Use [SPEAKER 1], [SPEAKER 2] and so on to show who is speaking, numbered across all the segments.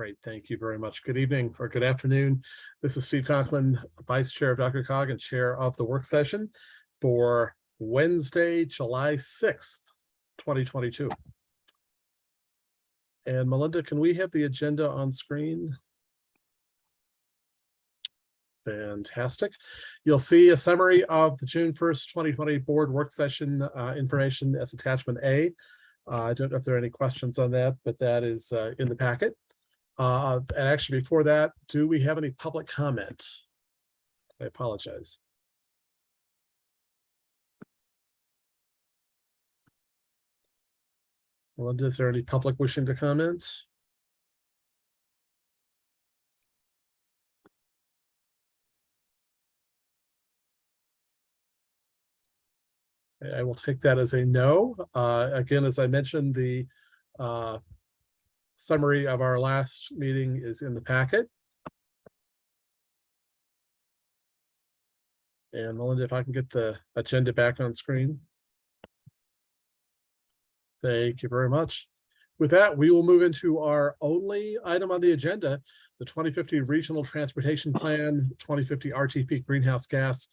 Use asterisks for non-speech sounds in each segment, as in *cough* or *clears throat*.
[SPEAKER 1] Great, thank you very much. Good evening or good afternoon. This is Steve Conklin, Vice Chair of DRCOG and Chair of the work session for Wednesday, July 6th, 2022. And Melinda, can we have the agenda on screen? Fantastic. You'll see a summary of the June 1st, 2020 board work session uh, information as attachment A. Uh, I don't know if there are any questions on that, but that is uh, in the packet. Uh, and actually before that, do we have any public comment? I apologize. Melinda, is there any public wishing to comment? I will take that as a no. Uh, again, as I mentioned, the uh, summary of our last meeting is in the packet. And Melinda, if I can get the agenda back on screen. Thank you very much. With that, we will move into our only item on the agenda, the 2050 Regional Transportation Plan, 2050 RTP Greenhouse Gas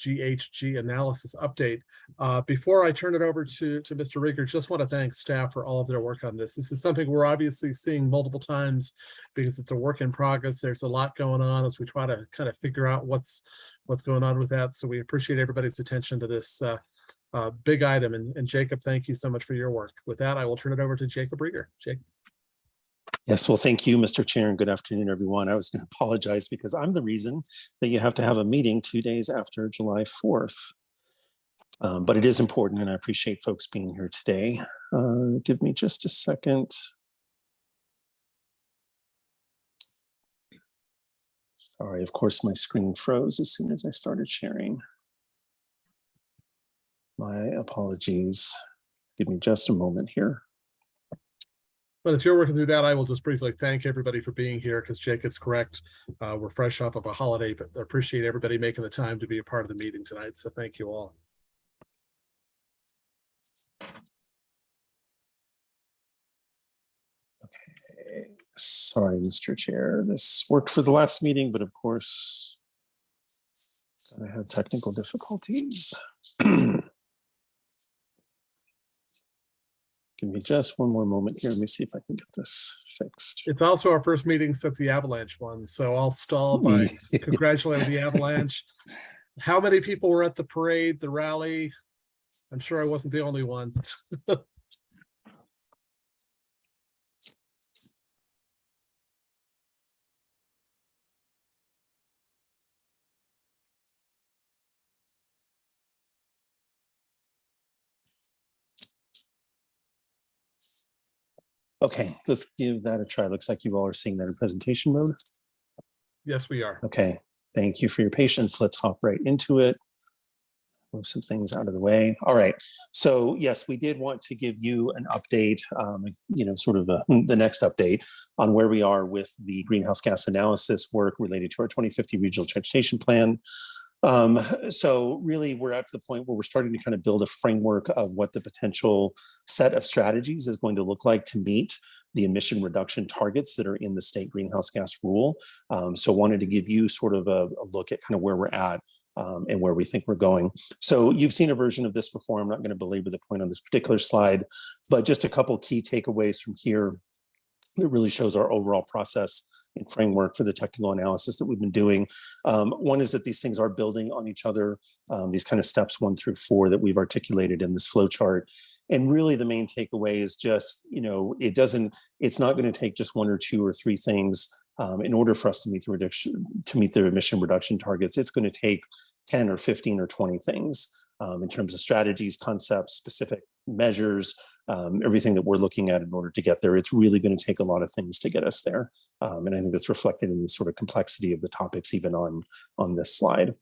[SPEAKER 1] GHG analysis update. Uh, before I turn it over to, to Mr. Riger, just want to thank staff for all of their work on this. This is something we're obviously seeing multiple times because it's a work in progress. There's a lot going on as we try to kind of figure out what's what's going on with that. So we appreciate everybody's attention to this uh, uh, big item. And, and Jacob, thank you so much for your work. With that, I will turn it over to Jacob Riger. Jacob.
[SPEAKER 2] Yes, well, thank you, Mr. Chair, and good afternoon, everyone. I was going to apologize because I'm the reason that you have to have a meeting two days after July 4th. Um, but it is important, and I appreciate folks being here today. Uh, give me just a second. Sorry, of course, my screen froze as soon as I started sharing. My apologies. Give me just a moment here.
[SPEAKER 1] But if you're working through that, I will just briefly thank everybody for being here because Jacob's correct. Uh, we're fresh off of a holiday, but I appreciate everybody making the time to be a part of the meeting tonight. So thank you all.
[SPEAKER 2] Okay, sorry, Mr. Chair. This worked for the last meeting, but of course, I had technical difficulties. *clears throat* Give me just one more moment here. Let me see if I can get this fixed.
[SPEAKER 1] It's also our first meeting since the Avalanche one, so I'll stall by mm. *laughs* congratulating the Avalanche. How many people were at the parade, the rally? I'm sure I wasn't the only one. *laughs*
[SPEAKER 2] Okay, let's give that a try. Looks like you all are seeing that in presentation mode.
[SPEAKER 1] Yes, we are.
[SPEAKER 2] Okay, thank you for your patience. Let's hop right into it. Move some things out of the way. All right. So yes, we did want to give you an update, um, you know, sort of a, the next update on where we are with the greenhouse gas analysis work related to our 2050 regional transportation plan. Um, so really we're at the point where we're starting to kind of build a framework of what the potential set of strategies is going to look like to meet the emission reduction targets that are in the state greenhouse gas rule. Um, so wanted to give you sort of a, a look at kind of where we're at um, and where we think we're going. So you've seen a version of this before. I'm not going to belabor the point on this particular slide, but just a couple key takeaways from here that really shows our overall process and framework for the technical analysis that we've been doing. Um, one is that these things are building on each other, um, these kind of steps one through four that we've articulated in this flow chart. And really the main takeaway is just, you know, it doesn't, it's not going to take just one or two or three things um, in order for us to meet the reduction, to meet the emission reduction targets. It's going to take 10 or 15 or 20 things um, in terms of strategies, concepts, specific measures, um, everything that we're looking at in order to get there. It's really going to take a lot of things to get us there. Um, and I think that's reflected in the sort of complexity of the topics even on, on this slide.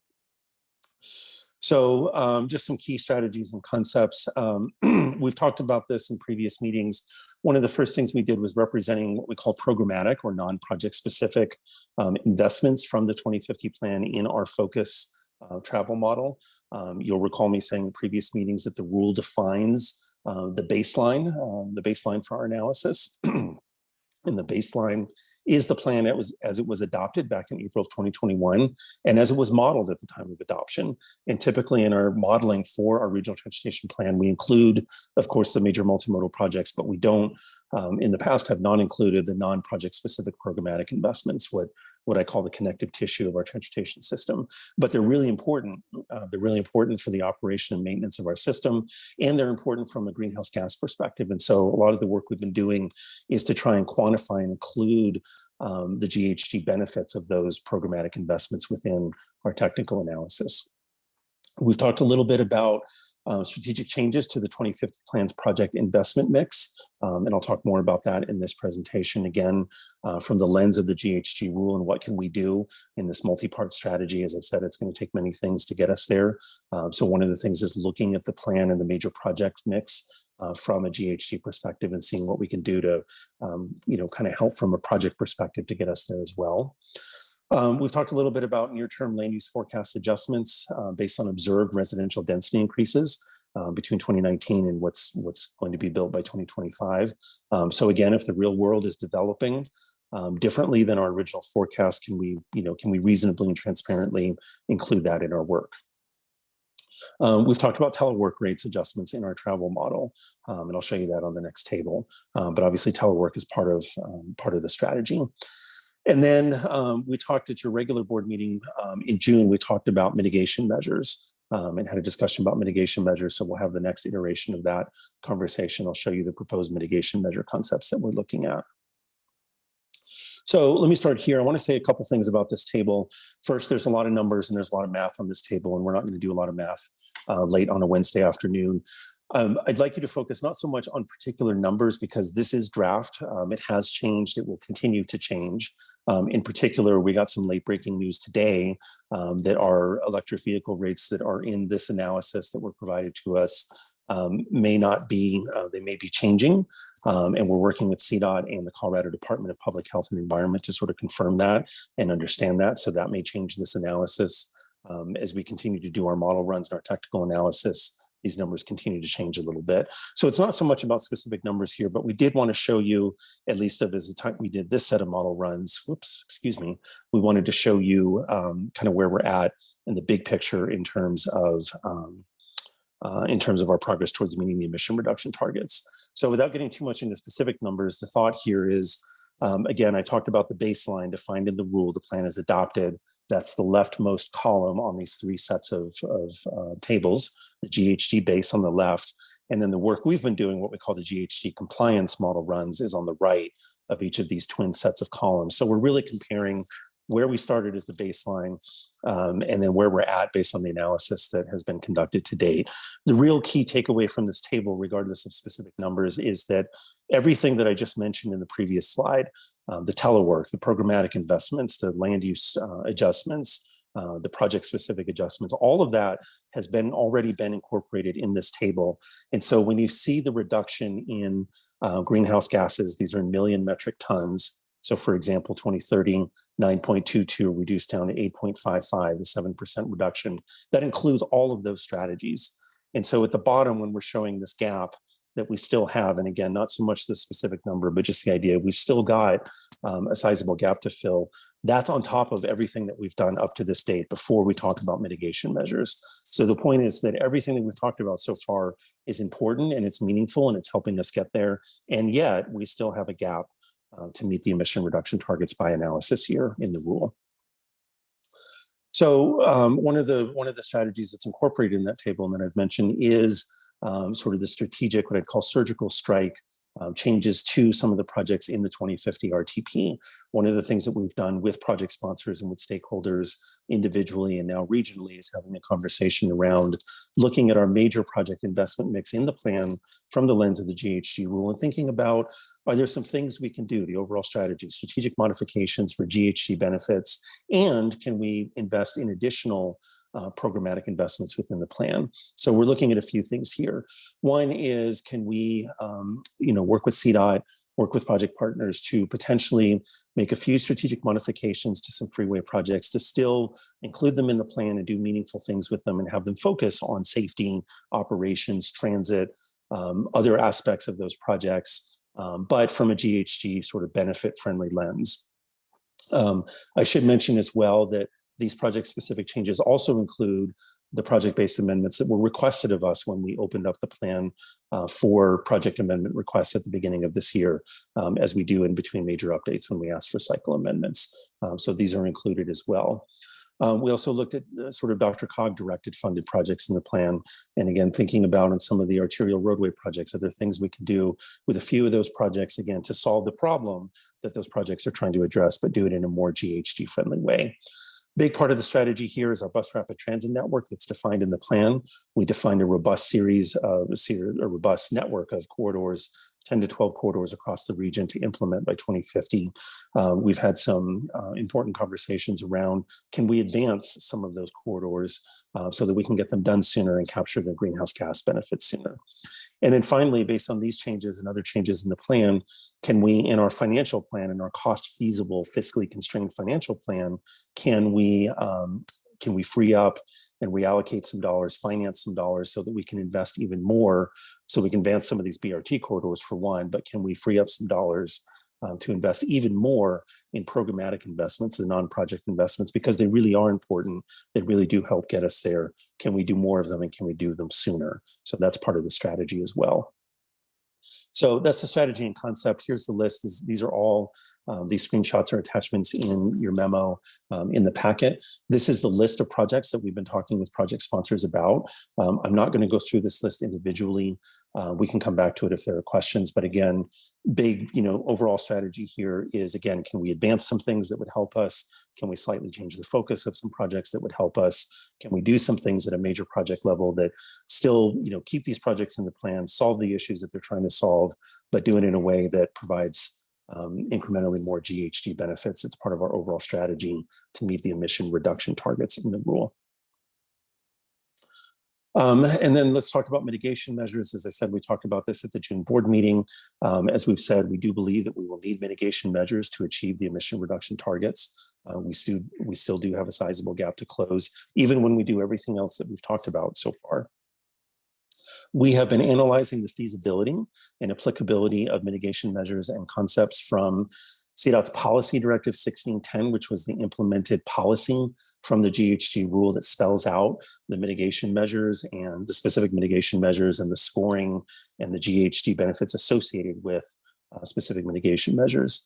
[SPEAKER 2] So um, just some key strategies and concepts. Um, *clears throat* we've talked about this in previous meetings. One of the first things we did was representing what we call programmatic or non-project specific um, investments from the 2050 plan in our focus uh, travel model. Um, you'll recall me saying in previous meetings that the rule defines uh, the baseline, um, the baseline for our analysis. *clears throat* and the baseline is the plan it was, as it was adopted back in April of 2021 and as it was modeled at the time of adoption. And typically in our modeling for our regional transportation plan, we include, of course, the major multimodal projects, but we don't um, in the past have not included the non-project specific programmatic investments, what what I call the connective tissue of our transportation system. But they're really important. Uh, they're really important for the operation and maintenance of our system, and they're important from a greenhouse gas perspective. And so a lot of the work we've been doing is to try and quantify and include um, the GHG benefits of those programmatic investments within our technical analysis. We've talked a little bit about uh, strategic changes to the 2050 plan's project investment mix. Um, and I'll talk more about that in this presentation again uh, from the lens of the GHG rule and what can we do in this multi-part strategy. As I said, it's going to take many things to get us there. Uh, so one of the things is looking at the plan and the major project mix uh, from a GHG perspective and seeing what we can do to, um, you know, kind of help from a project perspective to get us there as well. Um, we've talked a little bit about near-term land use forecast adjustments uh, based on observed residential density increases uh, between 2019 and what's what's going to be built by 2025. Um, so again, if the real world is developing um, differently than our original forecast, can we, you know, can we reasonably and transparently include that in our work? Um, we've talked about telework rates adjustments in our travel model, um, and I'll show you that on the next table. Um, but obviously, telework is part of um, part of the strategy. And then um, we talked at your regular board meeting um, in June, we talked about mitigation measures um, and had a discussion about mitigation measures. So we'll have the next iteration of that conversation. I'll show you the proposed mitigation measure concepts that we're looking at. So let me start here. I want to say a couple things about this table. First, there's a lot of numbers and there's a lot of math on this table, and we're not going to do a lot of math uh, late on a Wednesday afternoon. Um, I'd like you to focus not so much on particular numbers because this is draft. Um, it has changed. It will continue to change. Um, in particular, we got some late breaking news today um, that our electric vehicle rates that are in this analysis that were provided to us um, may not be, uh, they may be changing. Um, and we're working with CDOT and the Colorado Department of Public Health and Environment to sort of confirm that and understand that. So that may change this analysis as we continue to do our model runs and our technical analysis these numbers continue to change a little bit. So it's not so much about specific numbers here, but we did want to show you, at least of as the time we did this set of model runs, whoops, excuse me, we wanted to show you um, kind of where we're at in the big picture in terms of um, uh, in terms of our progress towards meeting the emission reduction targets. So without getting too much into specific numbers, the thought here is um, again, I talked about the baseline defined in the rule the plan is adopted. That's the leftmost column on these three sets of, of uh, tables, the GHG base on the left. And then the work we've been doing, what we call the GHG compliance model runs is on the right of each of these twin sets of columns. So we're really comparing where we started as the baseline um, and then where we're at based on the analysis that has been conducted to date. The real key takeaway from this table, regardless of specific numbers, is that everything that I just mentioned in the previous slide, um, the telework, the programmatic investments, the land use uh, adjustments, uh, the project specific adjustments, all of that has been already been incorporated in this table. And so when you see the reduction in uh, greenhouse gases, these are million metric tons. So for example, 2030, 9.22 reduced down to 8.55, the 7% reduction. That includes all of those strategies. And so at the bottom, when we're showing this gap that we still have, and again, not so much the specific number, but just the idea, we've still got um, a sizable gap to fill. That's on top of everything that we've done up to this date before we talk about mitigation measures. So the point is that everything that we've talked about so far is important and it's meaningful and it's helping us get there. And yet we still have a gap uh, to meet the emission reduction targets by analysis here in the rule. So um, one of the one of the strategies that's incorporated in that table and that I've mentioned is um, sort of the strategic, what I'd call surgical strike um, changes to some of the projects in the 2050 RTP. One of the things that we've done with project sponsors and with stakeholders individually and now regionally is having a conversation around looking at our major project investment mix in the plan from the lens of the GHG rule and thinking about, are there some things we can do, the overall strategy, strategic modifications for GHG benefits, and can we invest in additional uh, programmatic investments within the plan. So we're looking at a few things here. One is, can we, um, you know, work with CDOT, work with project partners to potentially make a few strategic modifications to some freeway projects to still include them in the plan and do meaningful things with them and have them focus on safety, operations, transit, um, other aspects of those projects, um, but from a GHG sort of benefit friendly lens. Um, I should mention as well that these project-specific changes also include the project-based amendments that were requested of us when we opened up the plan uh, for project amendment requests at the beginning of this year, um, as we do in between major updates when we ask for cycle amendments. Um, so these are included as well. Um, we also looked at uh, sort of DRCOG directed funded projects in the plan. And again, thinking about on some of the arterial roadway projects, are there things we can do with a few of those projects, again, to solve the problem that those projects are trying to address, but do it in a more GHG friendly way. Big part of the strategy here is our bus rapid transit network that's defined in the plan. We defined a robust series of a robust network of corridors 10 to 12 corridors across the region to implement by 2050. Uh, we've had some uh, important conversations around, can we advance some of those corridors uh, so that we can get them done sooner and capture the greenhouse gas benefits sooner. And then finally, based on these changes and other changes in the plan, can we, in our financial plan, in our cost feasible, fiscally constrained financial plan, can we, um, can we free up and reallocate some dollars, finance some dollars so that we can invest even more so we can advance some of these BRT corridors for one, but can we free up some dollars um, to invest even more in programmatic investments and non-project investments because they really are important. They really do help get us there. Can we do more of them and can we do them sooner? So that's part of the strategy as well. So that's the strategy and concept. Here's the list. This, these are all, um, these screenshots are attachments in your memo um, in the packet. This is the list of projects that we've been talking with project sponsors about. Um, I'm not going to go through this list individually. Uh, we can come back to it if there are questions. But again, big, you know, overall strategy here is, again, can we advance some things that would help us? Can we slightly change the focus of some projects that would help us? Can we do some things at a major project level that still, you know, keep these projects in the plan, solve the issues that they're trying to solve, but do it in a way that provides um, incrementally more GHG benefits. It's part of our overall strategy to meet the emission reduction targets in the rule. Um, and then let's talk about mitigation measures. As I said, we talked about this at the June board meeting. Um, as we've said, we do believe that we will need mitigation measures to achieve the emission reduction targets. Uh, we, still, we still do have a sizable gap to close, even when we do everything else that we've talked about so far. We have been analyzing the feasibility and applicability of mitigation measures and concepts from CDOT's policy directive 1610, which was the implemented policy from the GHG rule that spells out the mitigation measures and the specific mitigation measures and the scoring and the GHG benefits associated with uh, specific mitigation measures.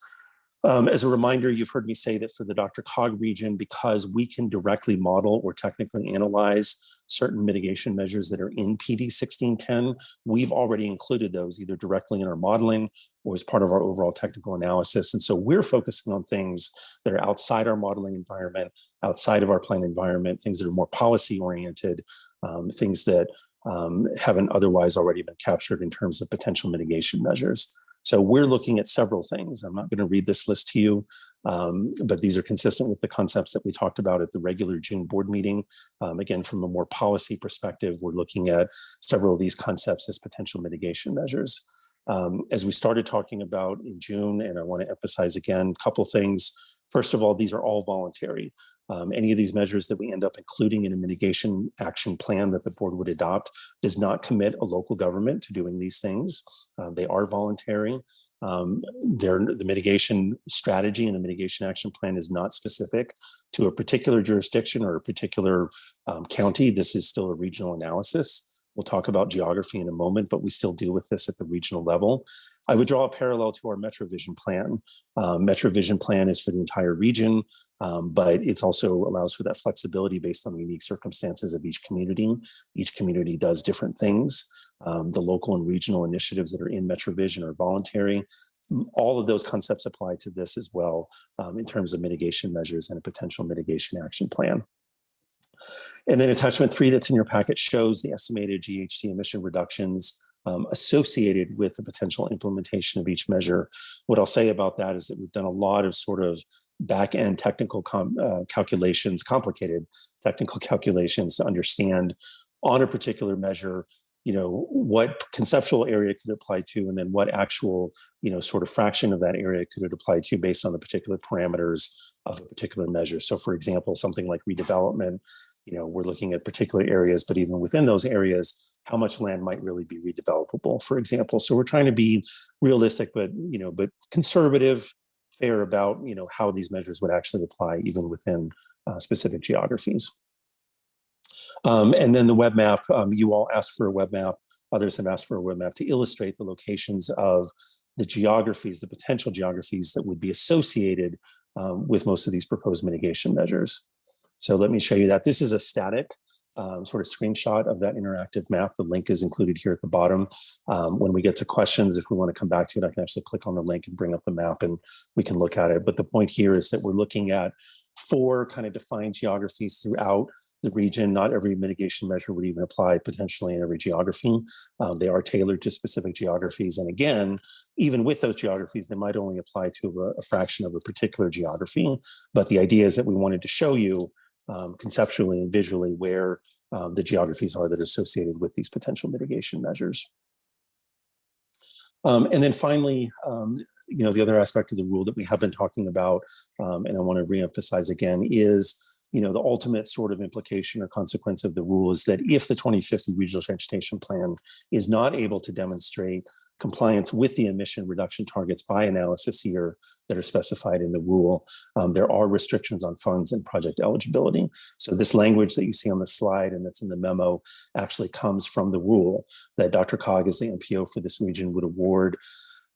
[SPEAKER 2] Um, as a reminder, you've heard me say that for the DRCOG region, because we can directly model or technically analyze certain mitigation measures that are in PD 1610, we've already included those either directly in our modeling or as part of our overall technical analysis. And so we're focusing on things that are outside our modeling environment, outside of our plan environment, things that are more policy oriented, um, things that um, haven't otherwise already been captured in terms of potential mitigation measures. So we're looking at several things. I'm not going to read this list to you, um, but these are consistent with the concepts that we talked about at the regular June board meeting. Um, again, from a more policy perspective, we're looking at several of these concepts as potential mitigation measures. Um, as we started talking about in June, and I want to emphasize again, a couple things. First of all, these are all voluntary. Um, any of these measures that we end up including in a mitigation action plan that the board would adopt does not commit a local government to doing these things. Uh, they are voluntary. Um, the mitigation strategy and the mitigation action plan is not specific to a particular jurisdiction or a particular um, county. This is still a regional analysis. We'll talk about geography in a moment, but we still deal with this at the regional level. I would draw a parallel to our MetroVision plan. Um, MetroVision plan is for the entire region, um, but it also allows for that flexibility based on the unique circumstances of each community. Each community does different things. Um, the local and regional initiatives that are in MetroVision are voluntary. All of those concepts apply to this as well um, in terms of mitigation measures and a potential mitigation action plan. And then attachment three that's in your packet shows the estimated GHG emission reductions um, associated with the potential implementation of each measure. What I'll say about that is that we've done a lot of sort of back end technical uh, calculations, complicated technical calculations to understand on a particular measure you know what conceptual area could apply to and then what actual you know sort of fraction of that area could it apply to based on the particular parameters of a particular measure so for example something like redevelopment you know we're looking at particular areas but even within those areas how much land might really be redevelopable, for example. So we're trying to be realistic, but you know, but conservative, fair about, you know, how these measures would actually apply even within uh, specific geographies. Um, and then the web map, um, you all asked for a web map. Others have asked for a web map to illustrate the locations of the geographies, the potential geographies that would be associated um, with most of these proposed mitigation measures. So let me show you that. This is a static um, sort of screenshot of that interactive map. The link is included here at the bottom. Um, when we get to questions, if we want to come back to it, I can actually click on the link and bring up the map and we can look at it. But the point here is that we're looking at four kind of defined geographies throughout the region. Not every mitigation measure would even apply potentially in every geography. Um, they are tailored to specific geographies. And again, even with those geographies, they might only apply to a, a fraction of a particular geography. But the idea is that we wanted to show you um, conceptually and visually where um, the geographies are that are associated with these potential mitigation measures. Um, and then finally, um, you know, the other aspect of the rule that we have been talking about, um, and I want to reemphasize again, is you know, the ultimate sort of implication or consequence of the rule is that if the 2050 regional transportation plan is not able to demonstrate compliance with the emission reduction targets by analysis here that are specified in the rule, um, there are restrictions on funds and project eligibility. So this language that you see on the slide and that's in the memo actually comes from the rule that DRCOG as the MPO for this region would award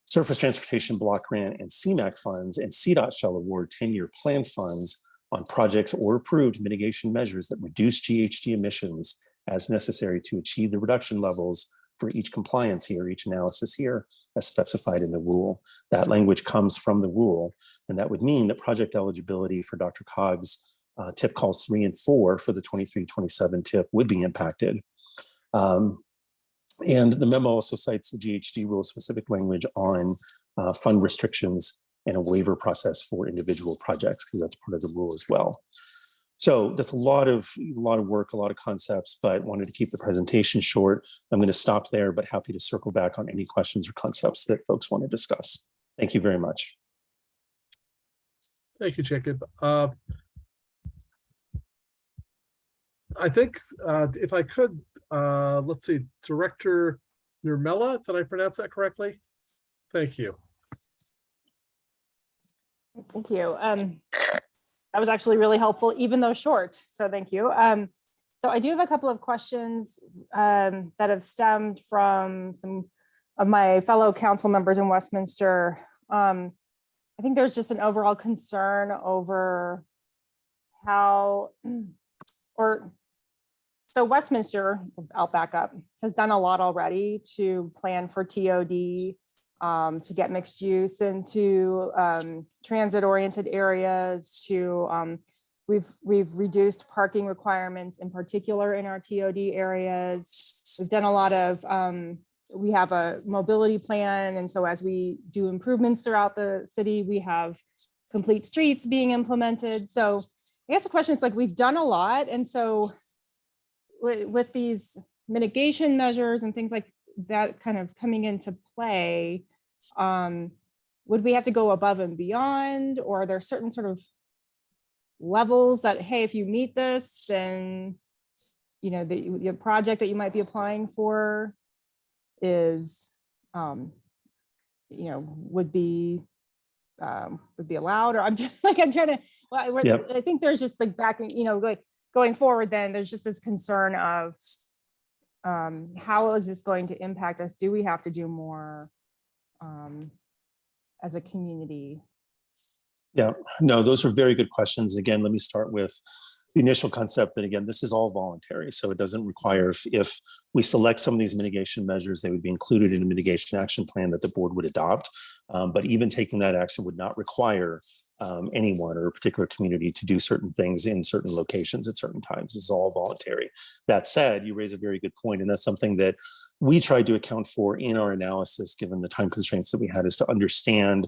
[SPEAKER 2] Surface Transportation Block Grant and CMAQ funds and CDOT shall award 10-year plan funds on projects or approved mitigation measures that reduce GHG emissions as necessary to achieve the reduction levels for each compliance here, each analysis here, as specified in the rule. That language comes from the rule, and that would mean that project eligibility for DRCOG's uh, tip calls three and four for the 23-27 tip would be impacted. Um, and the memo also cites the GHG rule specific language on uh, fund restrictions and a waiver process for individual projects because that's part of the rule as well. So that's a lot of a lot of work, a lot of concepts, but wanted to keep the presentation short. I'm going to stop there, but happy to circle back on any questions or concepts that folks want to discuss. Thank you very much.
[SPEAKER 1] Thank you, Jacob. Uh, I think uh, if I could, uh, let's see, Director Nurmela, did I pronounce that correctly? Thank you.
[SPEAKER 3] Thank you. Um, that was actually really helpful, even though short. So thank you. Um, so I do have a couple of questions um, that have stemmed from some of my fellow council members in Westminster. Um, I think there's just an overall concern over how, *clears throat* or so Westminster, I'll back up, has done a lot already to plan for TOD um, to get mixed use into um, transit oriented areas to um, we've we've reduced parking requirements in particular in our TOD areas. We've done a lot of um, we have a mobility plan and so as we do improvements throughout the city we have complete streets being implemented. So I guess the question is like we've done a lot and so with, with these mitigation measures and things like that kind of coming into play, um, would we have to go above and beyond or are there certain sort of levels that, hey, if you meet this, then, you know, the, the project that you might be applying for is, um, you know, would be, um, would be allowed or I'm just *laughs* like, I'm trying to, well, I,
[SPEAKER 2] Yep.
[SPEAKER 3] I think there's just like backing, you know, like going forward, then there's just this concern of, um, how is this going to impact us? Do we have to do more um, as a community?
[SPEAKER 2] Yeah, no, those are very good questions. Again, let me start with the initial concept that again, this is all voluntary. So it doesn't require if, if we select some of these mitigation measures, they would be included in a mitigation action plan that the board would adopt. Um, but even taking that action would not require um, anyone or a particular community to do certain things in certain locations at certain times. It's all voluntary. That said, you raise a very good point, and that's something that we tried to account for in our analysis, given the time constraints that we had, is to understand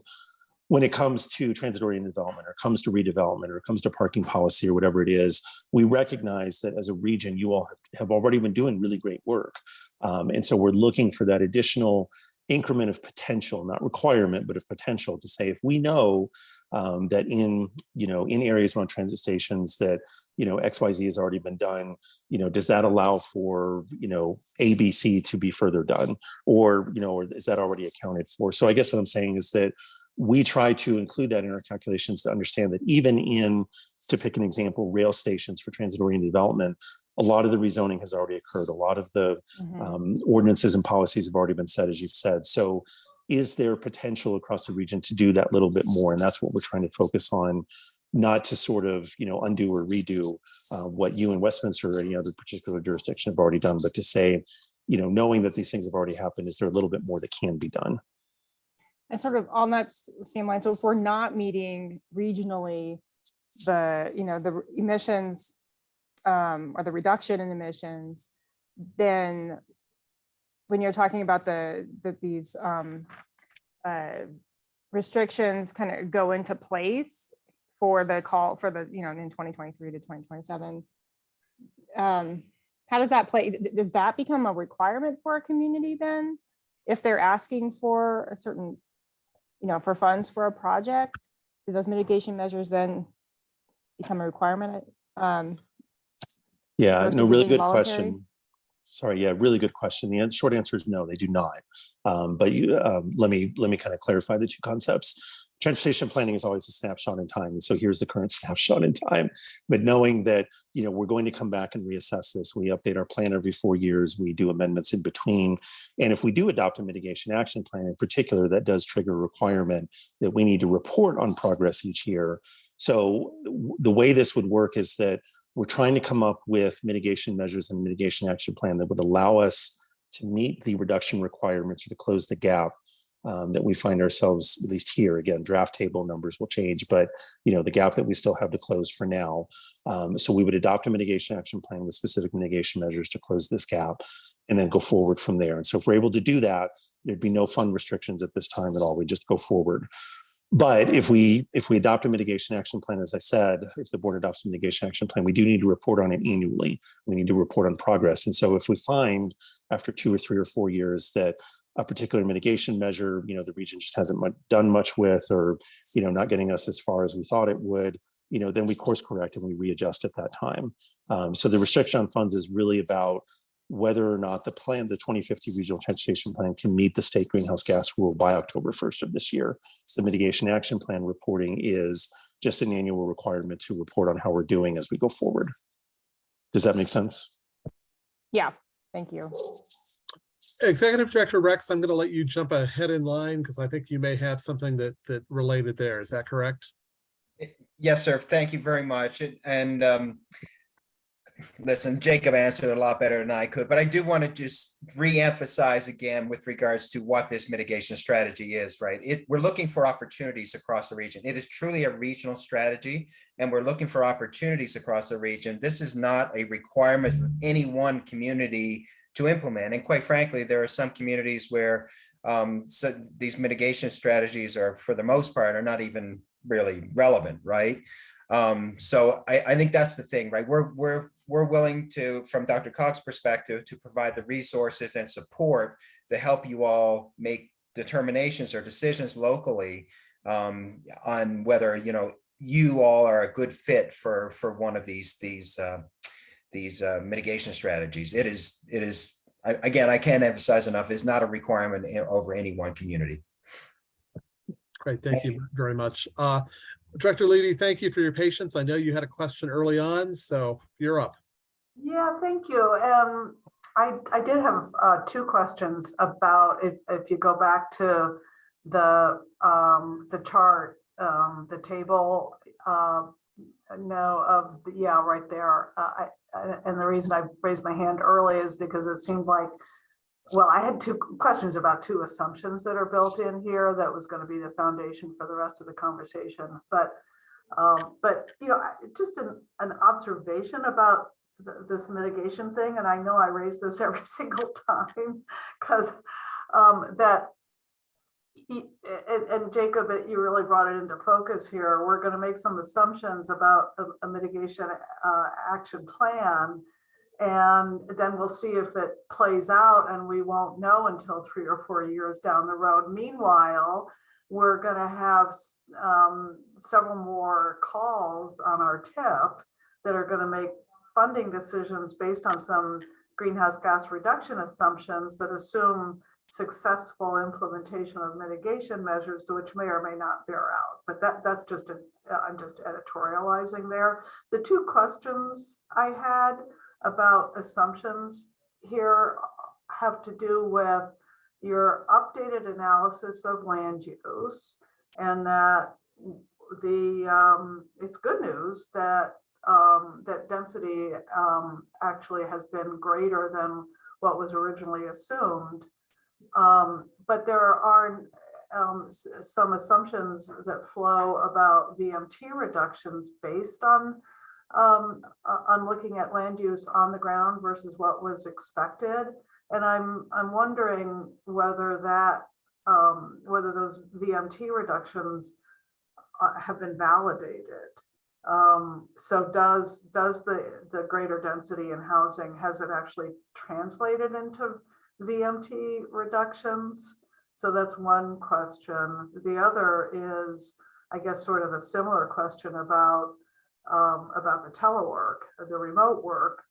[SPEAKER 2] when it comes to transit-oriented development or comes to redevelopment or comes to parking policy or whatever it is, we recognize that as a region, you all have already been doing really great work. Um, and so we're looking for that additional increment of potential, not requirement, but of potential to say, if we know um, that in, you know, in areas around transit stations that, you know, XYZ has already been done, you know, does that allow for, you know, ABC to be further done? Or, you know, or is that already accounted for? So I guess what I'm saying is that we try to include that in our calculations to understand that even in, to pick an example, rail stations for transit oriented development, a lot of the rezoning has already occurred. A lot of the
[SPEAKER 3] Mhm.
[SPEAKER 2] um, ordinances and policies have already been set, as you've said. So is there potential across the region to do that little bit more? And that's what we're trying to focus on, not to sort of, you know, undo or redo uh, what you in Westminster or any other particular jurisdiction have already done, but to say, you know, knowing that these things have already happened, is there a little bit more that can be done?
[SPEAKER 3] And sort of on that same line, so if we're not meeting regionally, the, you know, the emissions um, or the reduction in emissions, then when you're talking about the, that these um, uh, restrictions kind of go into place for the call for the, you know, in 2023 to 2027, um, how does that play? Does that become a requirement for a community then? If they're asking for a certain you know, for funds for a project, do those mitigation measures then become a requirement? Um,
[SPEAKER 2] Yeah, no, really good question. Sorry, yeah, really good question. The short answer is no, they do not. Um, but you, um, let me, let me kind of clarify the two concepts. Transportation planning is always a snapshot in time. And so here's the current *laughs* snapshot in time. But knowing that, you know, we're going to come back and reassess this, we update our plan every four years, we do amendments in between. And if we do adopt a mitigation action plan in particular, that does trigger a requirement that we need to report on progress each year. So the way this would work is that we're trying to come up with mitigation measures and mitigation action plan that would allow us to meet the reduction requirements or to close the gap um, that we find ourselves, at least here, again, draft table numbers will change, but you know, the gap that we still have to close for now. Um, so we would adopt a mitigation action plan with specific mitigation measures to close this gap and then go forward from there. And so if we're able to do that, there'd be no fund restrictions at this time at all. We just go forward. But if we, if we adopt a mitigation action plan, as I said, if the board adopts a mitigation action plan, we do need to report on it annually. We need to report on progress. And so if we find after two or three or four years that a particular mitigation measure, you know, the region just hasn't done much with, or, you know, not getting us as far as we thought it would, you know, then we course correct and we readjust at that time. Um, so the restriction on funds is really about whether or not the plan, the 2050 regional transportation plan can meet the state greenhouse gas rule by October 1st of this year. The mitigation action plan reporting is just an annual requirement to report on how we're doing as we go forward. Does that make sense?
[SPEAKER 3] yeah, thank you.
[SPEAKER 1] Executive Director Rex, I'm going to let you jump ahead in line because I think you may have something that, that related there. Is that correct?
[SPEAKER 4] Yes, sir. Thank you very much. And- And um, listen, Jacob answered a lot better than I could, but I do want to just reemphasize again with regards to what this mitigation strategy is, right? It, we're looking for opportunities across the region. It is truly a regional strategy and we're looking for opportunities across the region. This is not a requirement for any one community to implement. And quite frankly, there are some communities where um, so these mitigation strategies are, for the most part, are not even really relevant, right? Um, so I, I think that's the thing, right? We're, we're, we're willing to, from DRCOG's perspective, to provide the resources and support to help you all make determinations or decisions locally um, on whether, you know, you all are a good fit for, for one of these, these, uh, these uh, mitigation strategies. It is, it is, I- again, I can't emphasize enough, is not a requirement over any one community.
[SPEAKER 1] Great, thank you very much. Uh, Director Levy, thank you for your patience. I know you had a question early on, so you're up.
[SPEAKER 5] Yeah, thank you. Um, I, I did have, uh, two questions about if, if you go back to the, um, the chart, um, the table, uh, no, of, the yeah, right there. Uh, I, and the reason I raised my hand early is because it seemed like, well, I had two questions about two assumptions that are built in here that was gonna be the foundation for the rest of the conversation, but, um, but, you know, just an, an observation about th- this mitigation thing, and I know I raise this *laughs* every single time, because um, that y- and, and Jacob, you really brought it into focus here. We're going to make some assumptions about a, a mitigation uh, action plan. And then we'll see if it plays out and we won't know until three or four years down the road. Meanwhile, we're going to have um, several more calls on our tip that are going to make funding decisions based on some greenhouse gas reduction assumptions that assume successful implementation of mitigation measures, which may or may not bear out. But that, that's just, a am just editorializing there. The two questions I had about assumptions here have to do with your updated analysis of land use and that the, um, it's good news that, um, that density, um, actually has been greater than what was originally assumed. Um, but there are, um, some assumptions that flow about VMT reductions based on, um, uh, on looking at land use on the ground versus what was expected. And I'm, I'm wondering whether that, um, whether those VMT reductions uh, have been validated. Um, so does, does the, the greater density in housing, has it actually translated into VMT reductions? So that's one question. The other is, I guess, sort of a similar question about, um, about the telework, the remote work.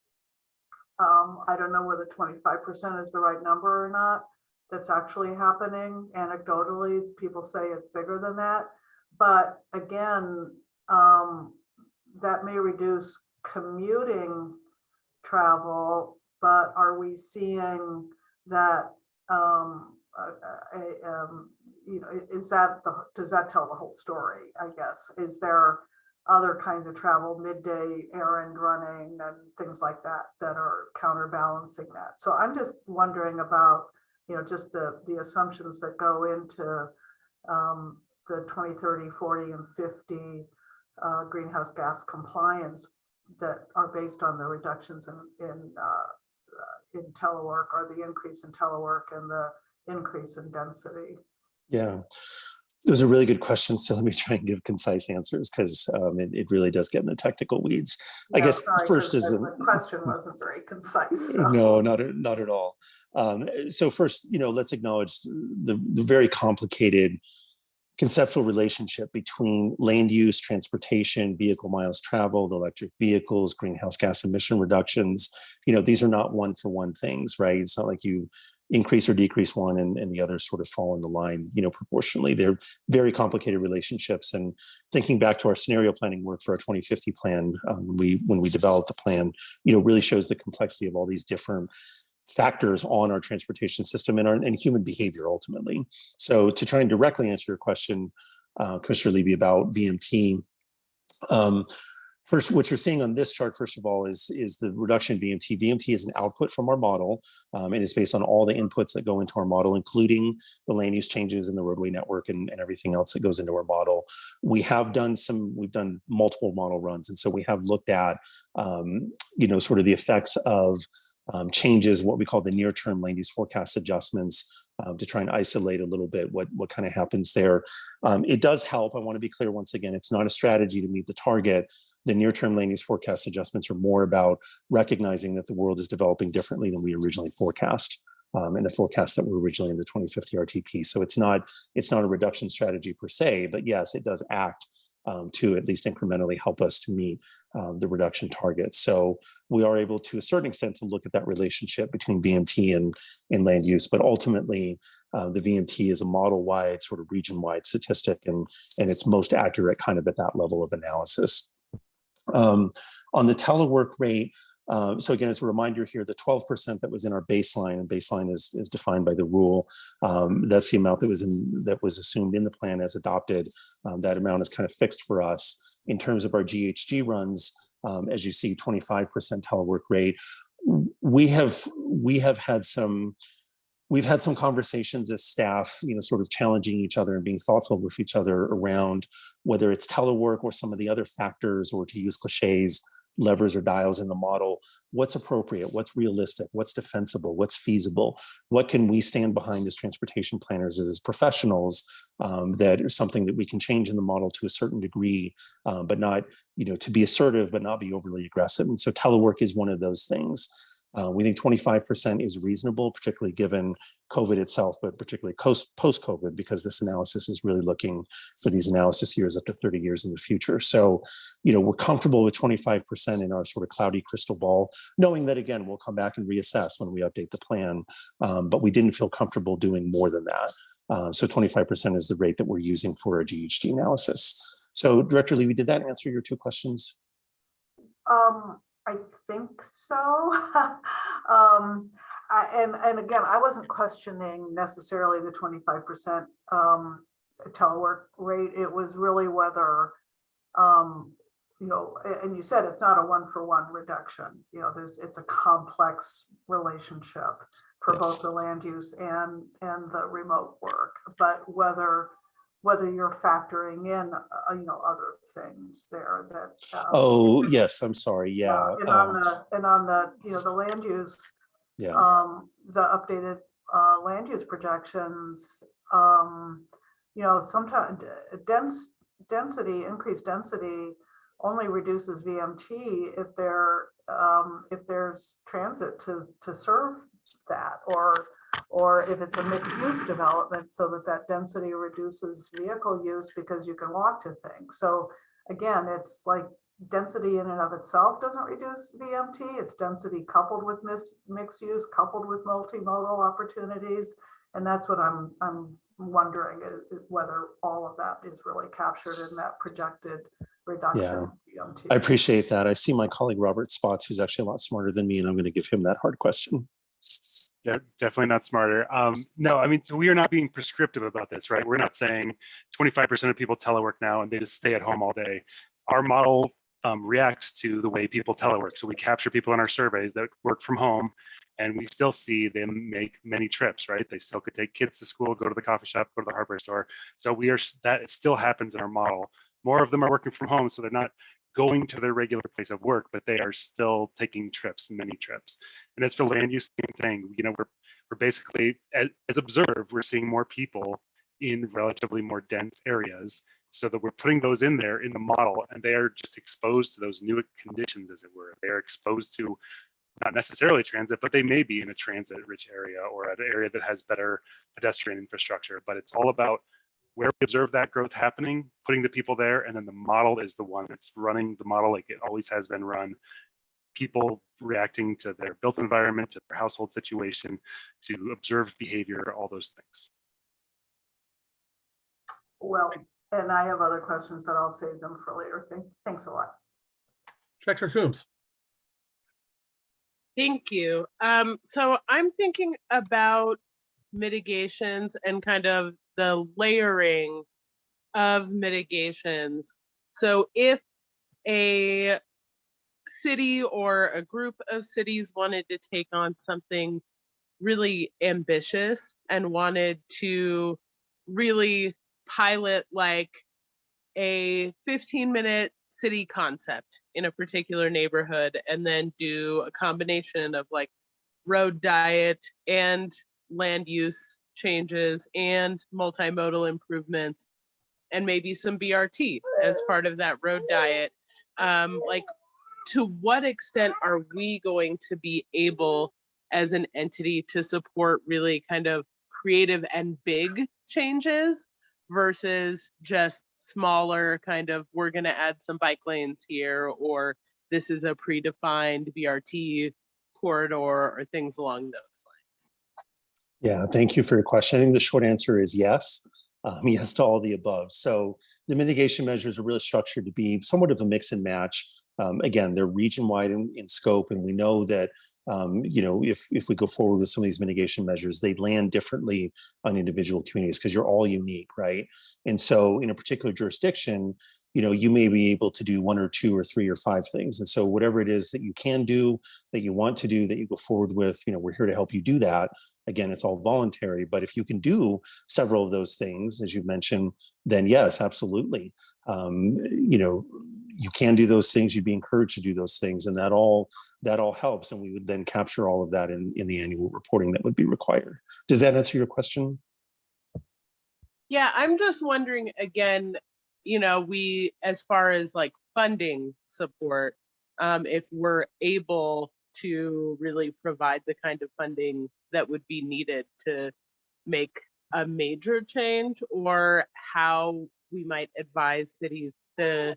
[SPEAKER 5] Um, I don't know whether twenty-five percent is the right number or not. That's actually happening. Anecdotally, people say it's bigger than that. But again, um, that may reduce commuting travel, but are we seeing that, um, uh, a, um, you know, is that the, does that tell the whole story, I guess? Is there other kinds of travel, midday errand running and things like that, that are counterbalancing that? So I'm just wondering about, you know, just the, the assumptions that go into, um, the 20, 30, 40 and 50 uh, greenhouse gas compliance that are based on the reductions in, in, uh, in telework or the increase in telework and the increase in density.
[SPEAKER 2] Yeah, those are really good questions. So let me try and give concise answers because um, it, it really does get in the technical weeds. I guess
[SPEAKER 5] sorry,
[SPEAKER 2] first is
[SPEAKER 5] the Question wasn't very concise. so.
[SPEAKER 2] No, not, at- not at all. Um, so first, you know, let's acknowledge the, the very complicated conceptual relationship between land use, transportation, vehicle miles traveled, electric vehicles, greenhouse gas emission reductions. You know, these are not one for one things, right? It's not like you increase or decrease one and, and the others sort of fall in the line, you know, proportionally. They're very complicated relationships. And thinking back to our scenario planning work for our 2050 plan, um, we when we developed the plan, you know, really shows the complexity of all these different factors on our transportation system and our and human behavior ultimately. So to try and directly answer your question, uh, Commissioner Levy about VMT, um, first, what you're seeing on this chart, first of all, is, is the reduction in VMT. VMT is an output from our model um, and it's based on all the inputs that go into our model, including the land use changes in the roadway network and, and everything else that goes into our model. We have done some, we've done multiple model runs. And so we have looked at, um, you know, sort of the effects of um, changes, what we call the near-term land use forecast adjustments um, to try and isolate a little bit what, what kind of happens there. Um, it does help. I want to be clear once again, it's not a strategy to meet the target. The near-term land use forecast adjustments are more about recognizing that the world is developing differently than we originally forecast. Um, and the forecast that were originally in the 2050 RTP. So it's not it's not a reduction strategy per se, but yes, it does act um, to at least incrementally help us to meet um, the reduction targets. So we are able to a certain extent to look at that relationship between VMT and, and land use, but ultimately uh, the VMT is a model-wide sort of region-wide statistic and, and it's most accurate kind of at that level of analysis. Um, on the telework rate, uh, so again, as a reminder here, the 12% that was in our baseline, and baseline is, is defined by the rule, um, that's the amount that was in that was assumed in the plan as adopted. Um, that amount is kind of fixed for us. In terms of our GHG runs, um, as you see, 25% telework rate. We have we have had some we've had some conversations as staff, you know, sort of challenging each other and being thoughtful with each other around whether it's telework or some of the other factors, or to use cliches, levers or dials in the model, what's appropriate, what's realistic, what's defensible, what's feasible, what can we stand behind as transportation planners, as professionals, um, that is something that we can change in the model to a certain degree, um, but not, you know, to be assertive, but not be overly aggressive. And so telework is one of those things. Uh, we think 25% is reasonable, particularly given COVID itself, but particularly post post-COVID, because this analysis is really looking for these analysis years up to 30 years in the future. So, you know, we're comfortable with 25% in our sort of cloudy crystal ball, knowing that again, we'll come back and reassess when we update the plan. Um, but we didn't feel comfortable doing more than that. Uh, so 25% is the rate that we're using for our GHG analysis. So Director Levy, did that answer your two questions?
[SPEAKER 5] Um, I think so. *laughs* Um, I- and, and again, I wasn't questioning necessarily the twenty-five percent um telework rate. It was really whether um, you know, and you said it's not a one-for-one reduction. You know, there's, it's a complex relationship for both the land use and, and the remote work. But whether, whether you're factoring in, uh, you know, other things there that. um,
[SPEAKER 2] Oh, yes, I'm sorry. Yeah.
[SPEAKER 5] uh, And on
[SPEAKER 2] um,
[SPEAKER 5] the, and on the, you know, the land use,
[SPEAKER 2] Yeah.
[SPEAKER 5] um, the updated, uh, land use projections, um, you know, sometimes dense, density, increased density only reduces VMT if there, um, if there's transit to, to serve that, or, or if it's a mixed use development, so that that density reduces vehicle use because you can walk to things. So again, it's like density in and of itself doesn't reduce VMT. It's density coupled with mixed use, coupled with multimodal opportunities. And that's what I'm, I'm wondering i- whether all of that is really captured in that projected reduction. VMT.
[SPEAKER 2] I appreciate that. I see my colleague Robert Spotts, who's actually a lot smarter than me, and I'm going to give him that hard question.
[SPEAKER 6] De- Definitely not smarter. Um, no, I mean, so we are not being prescriptive about this, right? We're not saying 25% of people telework now and they just stay at home all day. Our model um, reacts to the way people telework. So we capture people in our surveys that work from home and we still see them make many trips, right? They still could take kids to school, go to the coffee shop, go to the hardware store. So we are, that still happens in our model. More of them are working from home, so they're not going to their regular place of work, but they are still taking trips, many trips. And as for land use, same thing. You know, we're we're basically, as, as observed, we're seeing more people in relatively more dense areas, so that we're putting those in there in the model, and they are just exposed to those new conditions, as it were. They are exposed to not necessarily transit, but they may be in a transit-rich area or an area that has better pedestrian infrastructure. But it's all about where we observe that growth happening, putting the people there, and then the model is the one that's running the model like it always has been run. People reacting to their built environment, to their household situation, to observe behavior, all those things.
[SPEAKER 5] Well, and I have other questions, but I'll save them for later. Thank, thanks a lot.
[SPEAKER 1] Director Coombs.
[SPEAKER 7] Thank you. Um, so I'm thinking about mitigations and kind of the layering of mitigations. So if a city or a group of cities wanted to take on something really ambitious and wanted to really pilot like a 15 minute city concept in a particular neighborhood and then do a combination of like road diet and land use changes and multimodal improvements and maybe some BRT as part of that road diet. Um, like, to what extent are we going to be able as an entity to support really kind of creative and big changes versus just smaller kind of we're going to add some bike lanes here or this is a predefined BRT corridor or things along those lines.
[SPEAKER 2] Yeah, thank you for your question. I think the short answer is yes. Um, *laughs* yes to all the above. So the mitigation measures are really structured to be somewhat of a mix and match. Um, again, they're region-wide in, in scope, and we know that um, you know if if we go forward with some of these mitigation measures, they land differently on individual communities because you're all unique, right? And so in a particular jurisdiction, you know, you may be able to do one or two or three or five things. And so whatever it is that you can do, that you want to do, that you go forward with, you know, we're here to help you do that. Again, it's all voluntary, but if you can do several of those things, as you mentioned, then yes, absolutely. Um, you know, you can do those things, you'd be encouraged to do those things, and that all that all helps. And we would then capture all of that in, in the annual reporting that would be required. Does that answer your question?
[SPEAKER 7] Yeah, I'm just wondering again, you know, we, as far as like funding support, um, if we're able to really provide the kind of funding that would be needed to make a major change or how we might advise cities to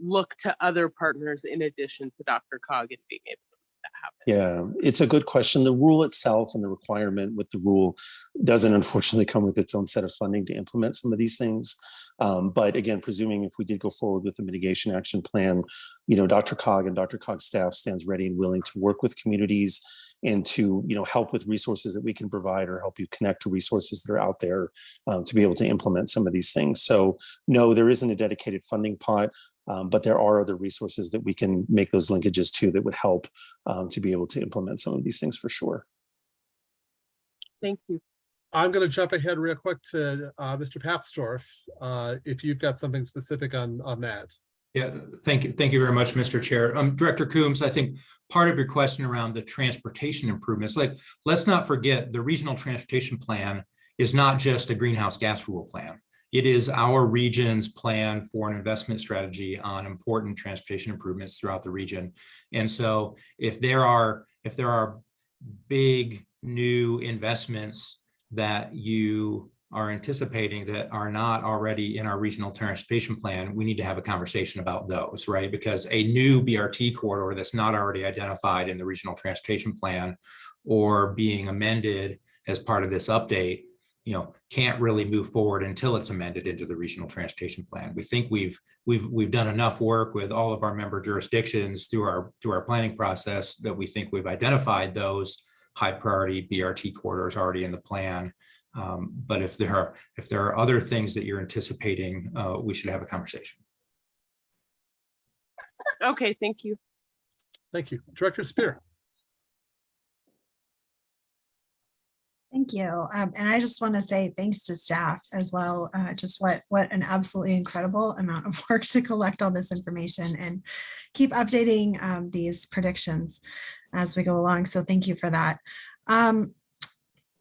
[SPEAKER 7] look to other partners in addition to DRCOG and being able to make that happen.
[SPEAKER 2] Yeah, it's a good question. The rule itself and the requirement with the rule doesn't unfortunately come with its own set of funding to implement some of these things. Um, but again, presuming if we did go forward with the mitigation action plan, you know, DRCOG and DRCOG's staff stands ready and willing to work with communities and to, you know, help with resources that we can provide or help you connect to resources that are out there um, to be able to implement some of these things. So no, there isn't a dedicated funding pot. Um, but there are other resources that we can make those linkages to that would help um, to be able to implement some of these things for sure.
[SPEAKER 7] Thank you.
[SPEAKER 1] I'm going to jump ahead real quick to uh, Mr. Papsdorf, uh, if you've got something specific on, on that.
[SPEAKER 8] Yeah, thank you. Thank you very much, Mr. Chair. Um, Director Coombs, I think part of your question around the transportation improvements, like, let's not forget the regional transportation plan is not just a greenhouse gas rule plan. It is our region's plan for an investment strategy on important transportation improvements throughout the region. And so if there are, if there are big new investments that you are anticipating that are not already in our regional transportation plan, we need to have a conversation about those, right? Because a new BRT corridor that's not already identified in the regional transportation plan or being amended as part of this update, you know, can't really move forward until it's amended into the regional transportation plan. We think we've we've we've done enough work with all of our member jurisdictions through our through our planning process that we think we've identified those high priority BRT corridors already in the plan. Um, but if there are if there are other things that you're anticipating, uh, we should have a conversation.
[SPEAKER 7] Okay, thank you.
[SPEAKER 1] Thank you. Director Spear.
[SPEAKER 9] Thank you. Um, and I just want to say thanks to staff as well. Uh, just what what an absolutely incredible amount of *laughs* work to collect all this information and keep updating um, these predictions as we go along. So thank you for that. Um,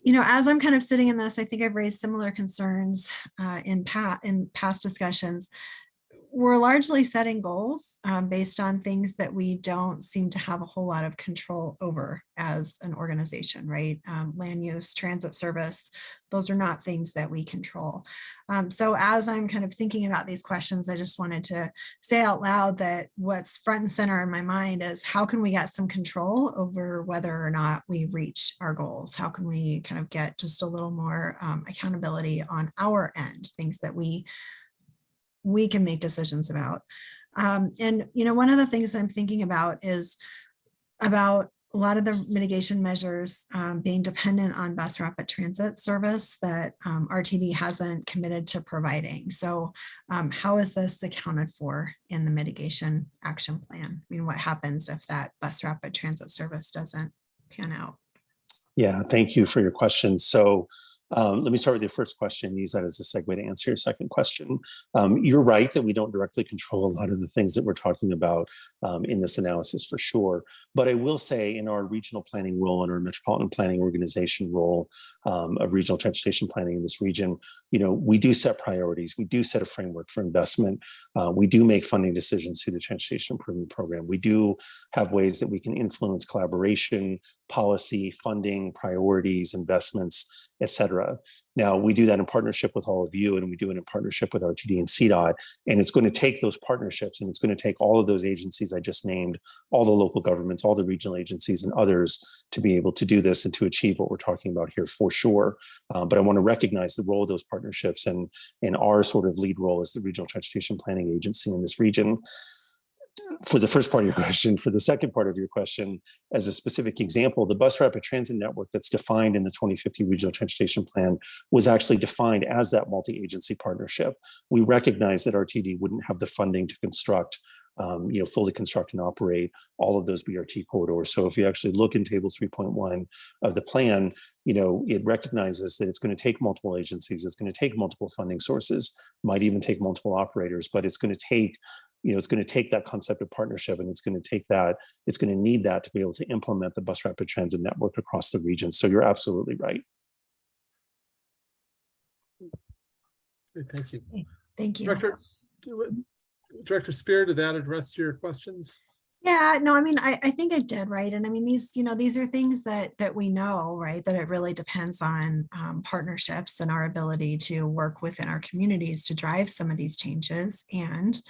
[SPEAKER 9] you know, as I'm kind of sitting in this, I think I've raised similar concerns uh, in, pa in past discussions. We're largely setting goals um, based on things that we don't seem to have a whole lot of control over as an organization, right? Um, land use, transit service, those are not things that we control. Um, so as I'm kind of thinking about these questions, I just wanted to say out loud that what's front and center in my mind is how can we get some control over whether or not we reach our goals? How can we kind of get just a little more um, accountability on our end, things that we we can make decisions about. Um, and, you know, one of the things that I'm thinking about is about a lot of the mitigation measures um, being dependent on bus rapid transit service that um, RTD hasn't committed to providing. So um, how is this accounted for in the mitigation action plan? I mean, what happens if that bus rapid transit service doesn't pan out?
[SPEAKER 2] Yeah, thank you for your question. So um, let me start with your first question, use that as a segue to answer your second question. Um, you're right that we don't directly control a lot of the things that we're talking about um, in this analysis for sure. But I will say in our regional planning role and our metropolitan planning organization role um, of regional transportation planning in this region, you know, we do set priorities. We do set a framework for investment. Uh, we do make funding decisions through the Transportation Improvement Program. We do have ways that we can influence collaboration, policy, funding, priorities, investments, et cetera. Now, we do that in partnership with all of you, and we do it in partnership with RTD and CDOT. And it's going to take those partnerships, and it's going to take all of those agencies I just named, all the local governments, all the regional agencies, and others to be able to do this and to achieve what we're talking about here for sure. Um, but I want to recognize the role of those partnerships and, and our sort of lead role as the Regional Transportation Planning Agency in this region for the first part of your *laughs* question, for the second part of your question, as a specific example, the bus rapid transit network that's defined in the 2050 regional transportation plan was actually defined as that multi-agency partnership. We recognize that RTD wouldn't have the funding to construct um, you know, fully construct and operate all of those BRT corridors. So if you actually look in table 3.1 of the plan, you know, it recognizes that it's going to take multiple agencies, it's going to take multiple funding sources, might even take multiple operators, but it's going to take you know, it's going to take that concept of partnership and it's going to take that, it's going to need that to be able to implement the bus rapid transit network across the region. So you're absolutely right.
[SPEAKER 1] Thank you.
[SPEAKER 9] Thank you.
[SPEAKER 1] Director, Director Spear, did that address your questions?
[SPEAKER 9] Yeah, no, I mean, I, I think it did, right? And I mean, these, you know, these are things that, that we know, right? That it really depends on um, partnerships and our ability to work within our communities to drive some of these changes. And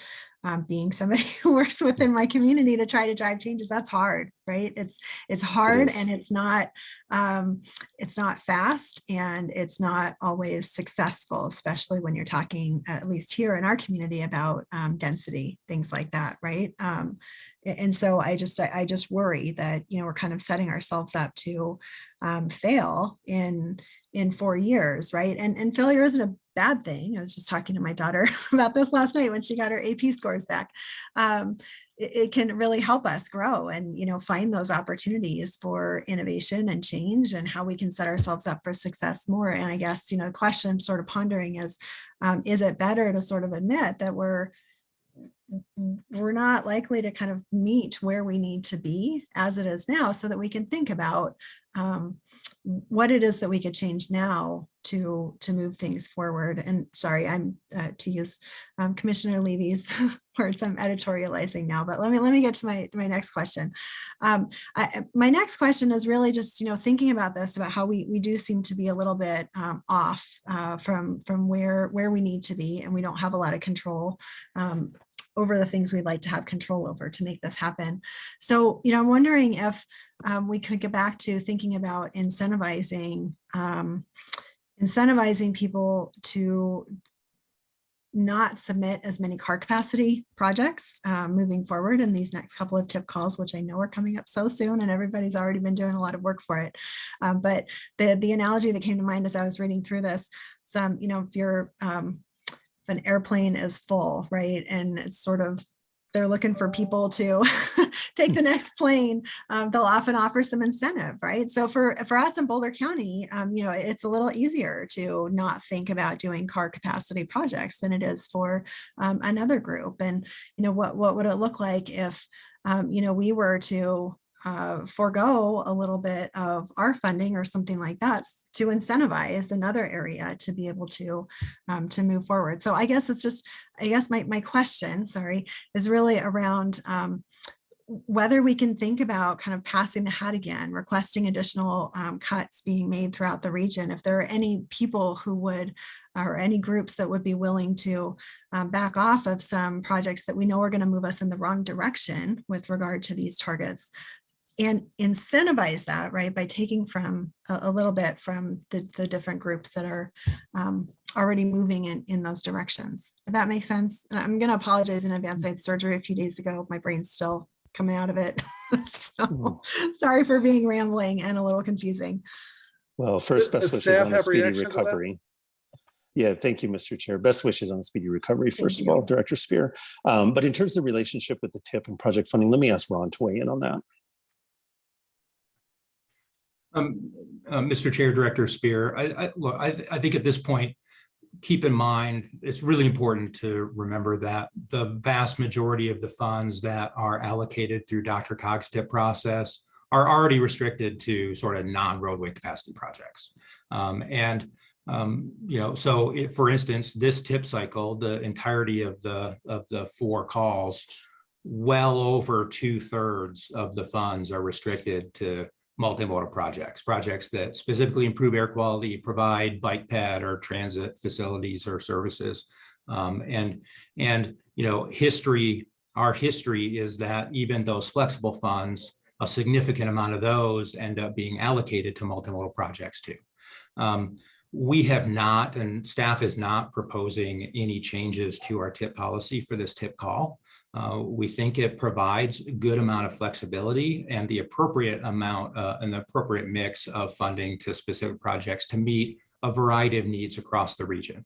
[SPEAKER 9] um, being somebody *laughs* who works within my community to try to drive changes, that's hard, right? It's, it's hard
[SPEAKER 2] is.
[SPEAKER 9] and it's not, um, it's not fast and it's not always successful, especially when you're talking, at least here in our community about um, density, things like that, right? Um, And so I just, I I just worry that, you know, we're kind of setting ourselves up to um, fail in, in four years, right? And, and failure isn't a bad thing. I was just talking to my daughter *laughs* about this last night when she got her AP scores back. Um, it, it can really help us grow and, you know, find those opportunities for innovation and change and how we can set ourselves up for success more. And I guess, you know, the question I'm sort of pondering is, um, is it better to sort of admit that we're we're not likely to kind of meet where we need to be as it is now so that we can think about um, what it is that we could change now to to move things forward. And sorry, I'm uh, to use um, Commissioner Levy's *laughs* words. I'm editorializing now, but let me let me get to my my next question. Um, I, my next question is really just you know thinking about this about how we we do seem to be a little bit um, off uh, from from where where we need to be, and we don't have a lot of control um, over the things we'd like to have control over to make this happen. So, you know, I'm wondering if um, we could get back to thinking about incentivizing, um, incentivizing people to not submit as many car capacity projects um, moving forward in these next couple of tip calls, which I know are coming up so soon and everybody's already been doing a lot of work for it. Um, but the, the analogy that came to mind as I was reading through this, some, you know, if you're um, if an airplane is full, right? And it's sort of, they're looking for people to *laughs* take the next plane, um, they'll often offer some incentive, right? So for, for us in Boulder County, um, you know, it's a little easier to not think about doing car capacity projects than it is for um, another group. And, you know, what, what would it look like if, um, you know, we were to uh, forego a little bit of our funding or something like that to incentivize another area to be able to um, to move forward. So I guess it's just, I guess my, my question, sorry, is really around um, whether we can think about kind of passing the hat again, requesting additional um, cuts being made throughout the region. If there are any people who would, or any groups that would be willing to um, back off of some projects that we know are going to move us in the wrong direction with regard to these targets, and incentivize that, right, by taking from a, a little bit from the, the different groups that are um, already moving in, in those directions. If that makes sense. And I'm gonna apologize in advance. I had surgery a few days ago. My brain's still coming out of it. *laughs* So sorry for being rambling and a little confusing.
[SPEAKER 2] Well, first, best
[SPEAKER 1] does
[SPEAKER 2] wishes on a speedy
[SPEAKER 1] reaction to that?
[SPEAKER 2] recovery. Yeah, thank you, Mr. Chair. Best wishes on a speedy recovery,
[SPEAKER 9] Thank
[SPEAKER 2] first of
[SPEAKER 9] you.
[SPEAKER 2] all, Director Spear. Um, But in terms of relationship with the TIP and project funding, let me ask Ron to weigh in on that.
[SPEAKER 8] Um, uh, Mr. Chair, Director Spear, I, I, look, I, I think at this point, keep in mind, it's really important to remember that the vast majority of the funds that are allocated through DRCOG's tip process are already restricted to sort of non-roadway capacity projects. Um, and, um, you know, so if, for instance, this tip cycle, the entirety of the, of the four calls, well over two thirds of the funds are restricted to multimodal projects, projects that specifically improve air quality, provide bike pad or transit facilities or services. Um, and, and, you know, history, our history is that even those flexible funds, a significant amount of those end up being allocated to multimodal projects too. Um, we have not, and staff is not proposing any changes to our tip policy for this tip call. Uh, we think it provides a good amount of flexibility and the appropriate amount uh, and the appropriate mix of funding to specific projects to meet a variety of needs across the region.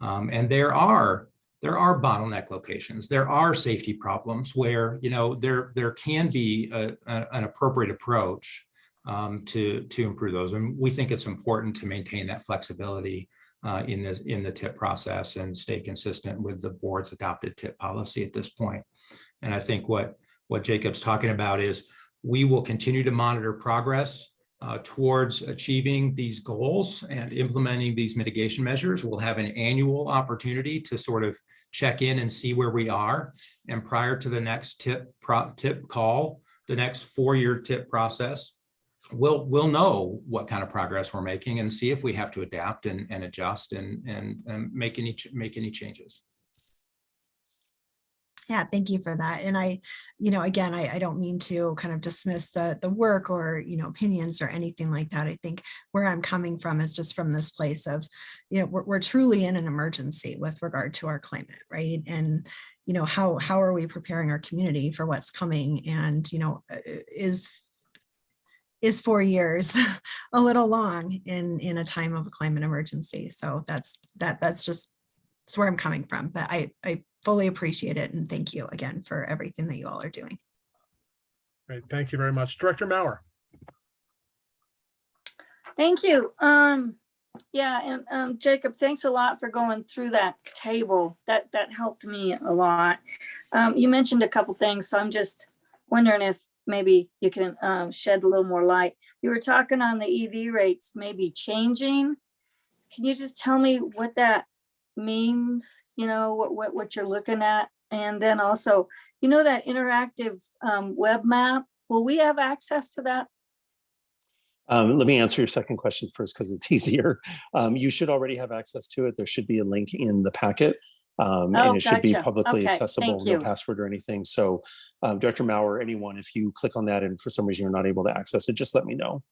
[SPEAKER 8] Um, and there are there are bottleneck locations. There are safety problems where you know there there can be a, a, an appropriate approach um, to to improve those. And we think it's important to maintain that flexibility uh, in the in the tip process and stay consistent with the board's adopted tip policy at this point. And I think what what Jacob's talking about is we will continue to monitor progress uh, towards achieving these goals and implementing these mitigation measures. We'll have an annual opportunity to sort of check in and see where we are. And prior to the next tip, pro, tip call, the next four-year tip process, we'll, we'll know what kind of progress we're making and see if we have to adapt and, and adjust and, and, and make any, make any changes.
[SPEAKER 9] Yeah, thank you for that. And I, you know, again, I, I don't mean to kind of dismiss the, the work or, you know, opinions or anything like that. I think where I'm coming from is just from this place of, you know, we're, we're truly in an emergency with regard to our climate, right? And, you know, how, how are we preparing our community for what's coming? And, you know, is, is four years *laughs* a little long in, in a time of a climate emergency? So that's, that, that's just, it's where I'm coming from, but I, I fully appreciate it and thank you again for everything that you all are doing.
[SPEAKER 1] Great, thank you very much. Director Mauer.
[SPEAKER 10] Thank you. Um, yeah, and um, Jacob, thanks a lot for going through that table. That that helped me a lot. Um, you mentioned a couple things, so I'm just wondering if maybe you can um, shed a little more light. You were talking on the EV rates maybe changing. Can you just tell me what that means? You know what what what you're looking at, and then also, you know that interactive um, web map. Will we have access to that?
[SPEAKER 2] Um, let me answer your second question first because it's *laughs* easier. Um, you should already have access to it. There should be a link in the packet. Um,
[SPEAKER 10] Oh,
[SPEAKER 2] and it should be publicly
[SPEAKER 10] Okay,
[SPEAKER 2] accessible, no password or anything. So um, Director Mauer, anyone, if you click on that and for some reason you're not able to access it, just let me know.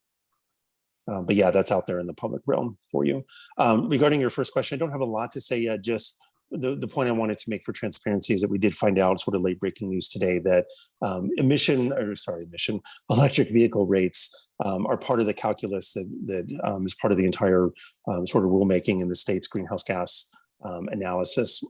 [SPEAKER 2] Uh, but yeah, that's out there in the public realm for you. Um, regarding your first question, I don't have a lot to say yet, just the, the point I wanted to make for transparency is that we did find out sort of late breaking news today that um, emission, or sorry, emission, *laughs* electric vehicle rates um, are part of the calculus that, that um, is part of the entire um, sort of rulemaking in the state's greenhouse gas um, analysis.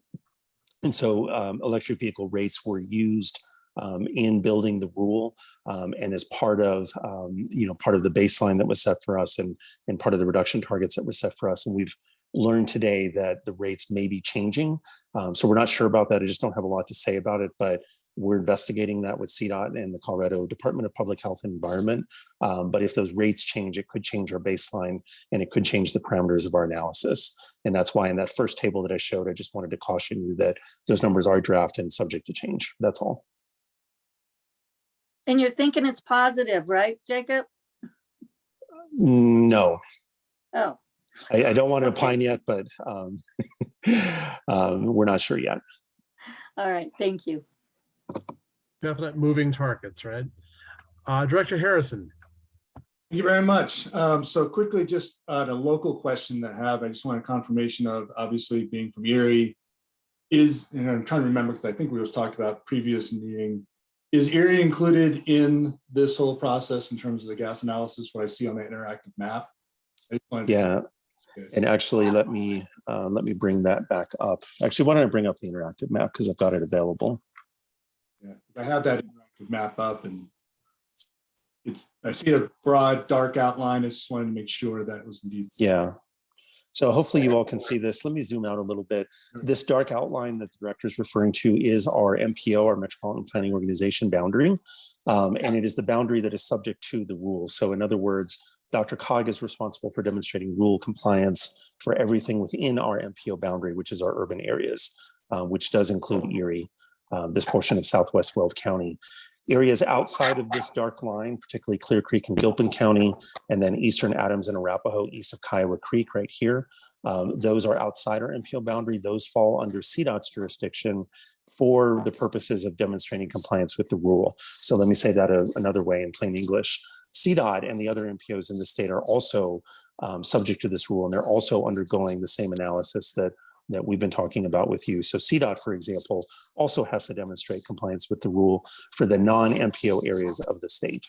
[SPEAKER 2] And so um, electric vehicle rates were used um, in building the rule um, and as part of, um, you know, part of the baseline that was set for us and, and part of the reduction targets that were set for us. And we've learned today that the rates may be changing. Um, so we're not sure about that. I just don't have a lot to say about it, but we're investigating that with CDOT and the Colorado Department of Public Health and Environment. Um, but if those rates change, it could change our baseline and it could change the parameters of our analysis. And that's why in that first table that I showed, I just wanted to caution you that those numbers are draft and subject to change. That's all.
[SPEAKER 10] And you're thinking it's positive, right, Jacob?
[SPEAKER 2] No,
[SPEAKER 10] Oh,
[SPEAKER 2] I, I don't want to
[SPEAKER 10] Okay.
[SPEAKER 2] opine yet, but um, *laughs* um, we're not sure yet.
[SPEAKER 10] all right, thank you.
[SPEAKER 1] Definite moving targets, right? Uh, Director Harrison.
[SPEAKER 11] Thank you very much. Um, so quickly, just uh, the local question that I have, I just want a confirmation of obviously being from Erie. Is, and I'm trying to remember because I think we was talked about previous meeting. Is Erie included in this whole process in terms of the gas analysis, what I see on the interactive map? I just wanted to-
[SPEAKER 2] Yeah, and actually, let me uh, let me bring that back up. Actually, why don't I bring up the interactive map because I've got it available.
[SPEAKER 11] Yeah, I have that interactive map up and it's, I see a broad, dark outline. I just wanted to make sure that was indeed.
[SPEAKER 2] Yeah. So hopefully you all can see this. Let me zoom out a little bit. This dark outline that the director is referring to is our MPO, our Metropolitan Planning Organization boundary. Um, and it is the boundary that is subject to the rules. So in other words, DRCOG is responsible for demonstrating rule compliance for everything within our MPO boundary, which is our urban areas, uh, which does include Erie, uh, this portion of Southwest Weld County. Areas outside of this dark line, particularly Clear Creek and Gilpin County, and then Eastern Adams and Arapahoe, east of Kiowa Creek right here. Um, those are outside our MPO boundary. Those fall under CDOT's jurisdiction for the purposes of demonstrating compliance with the rule. So let me say that a- another way in plain English. CDOT and the other MPOs in the state are also um, subject to this rule, and they're also undergoing the same analysis that that we've been talking about with you. So CDOT, for example, also has to demonstrate compliance with the rule for the non-MPO areas of the state.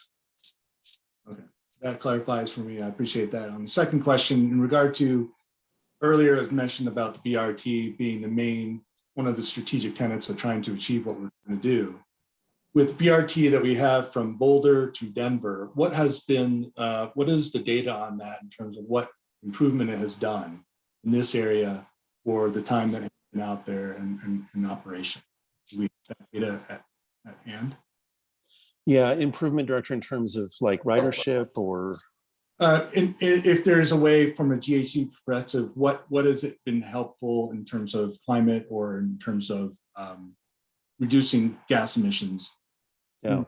[SPEAKER 11] Okay, that clarifies for me. I appreciate that. On the second question, in regard to earlier was mentioned about the BRT being the main, one of the strategic tenets of trying to achieve what we're going to do. With BRT that we have from Boulder to Denver, what has been, uh, what is the data on that in terms of what improvement it has done in this area for the time that it's been out there and, and in operation? Do we have that data at, at hand?
[SPEAKER 2] Yeah, improvement director in terms of like ridership or
[SPEAKER 11] Uh, and, and if there's a way from a GHG perspective, what, what has it been helpful in terms of climate or in terms of um, reducing gas emissions?
[SPEAKER 2] Yeah,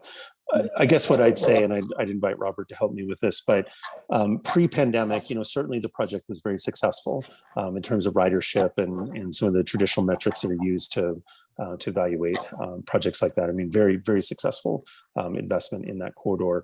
[SPEAKER 2] I- guess what I'd say, and I'd, I'd invite Robert to help me with this, but um, pre-pandemic, you know, certainly the project was very successful um, in terms of ridership and, and some of the traditional metrics that are used to uh, to evaluate um, projects like that. I mean, very, very successful um, investment in that corridor.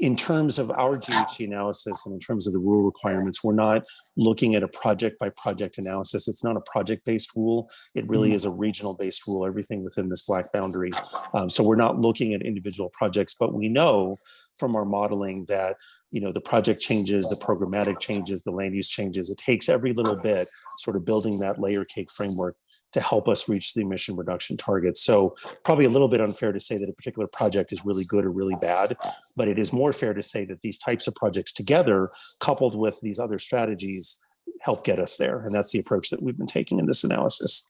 [SPEAKER 2] In terms of our GHG analysis and in terms of the rule requirements, we're not looking at a project by project analysis. It's not a project-based rule. It really is a regional-based rule, everything within this black boundary. Um, so we're not looking at individual projects, but we know from our modeling that you know the project changes, the programmatic changes, the land use changes. It takes every little bit, sort of building that layer cake framework to help us reach the emission reduction targets. So probably a little bit unfair to say that a particular project is really good or really bad, but it is more fair to say that these types of projects together, coupled with these other strategies, help get us there. And that's the approach that we've been taking in this analysis.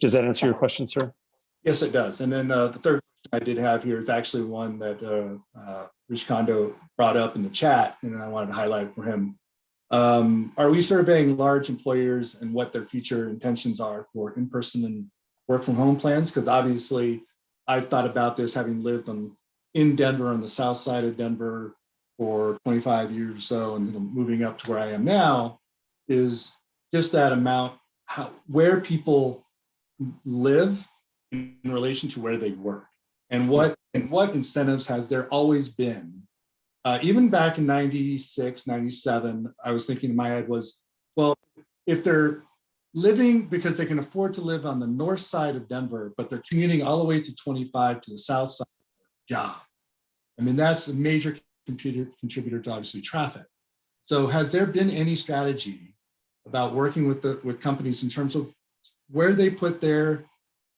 [SPEAKER 2] Does that answer your question, sir?
[SPEAKER 11] Yes, it does. And then uh, the third I did have here is actually one that uh, uh, Rich Kondo brought up in the chat, and I wanted to highlight for him. Um, Are we surveying large employers and what their future intentions are for in-person and work from home plans? Because obviously, I've thought about this having lived on, in Denver, on the south side of Denver for 25 years or so, and moving up to where I am now, is just that amount, how, where people live in relation to where they work and what and what incentives has there always been uh, even back in 96 97 i was thinking in my head was well if they're living because they can afford to live on the north side of denver but they're commuting all the way to 25 to the south side job. I mean that's a major computer contributor to obviously traffic. So has there been any strategy about working with the with companies in terms of where they put their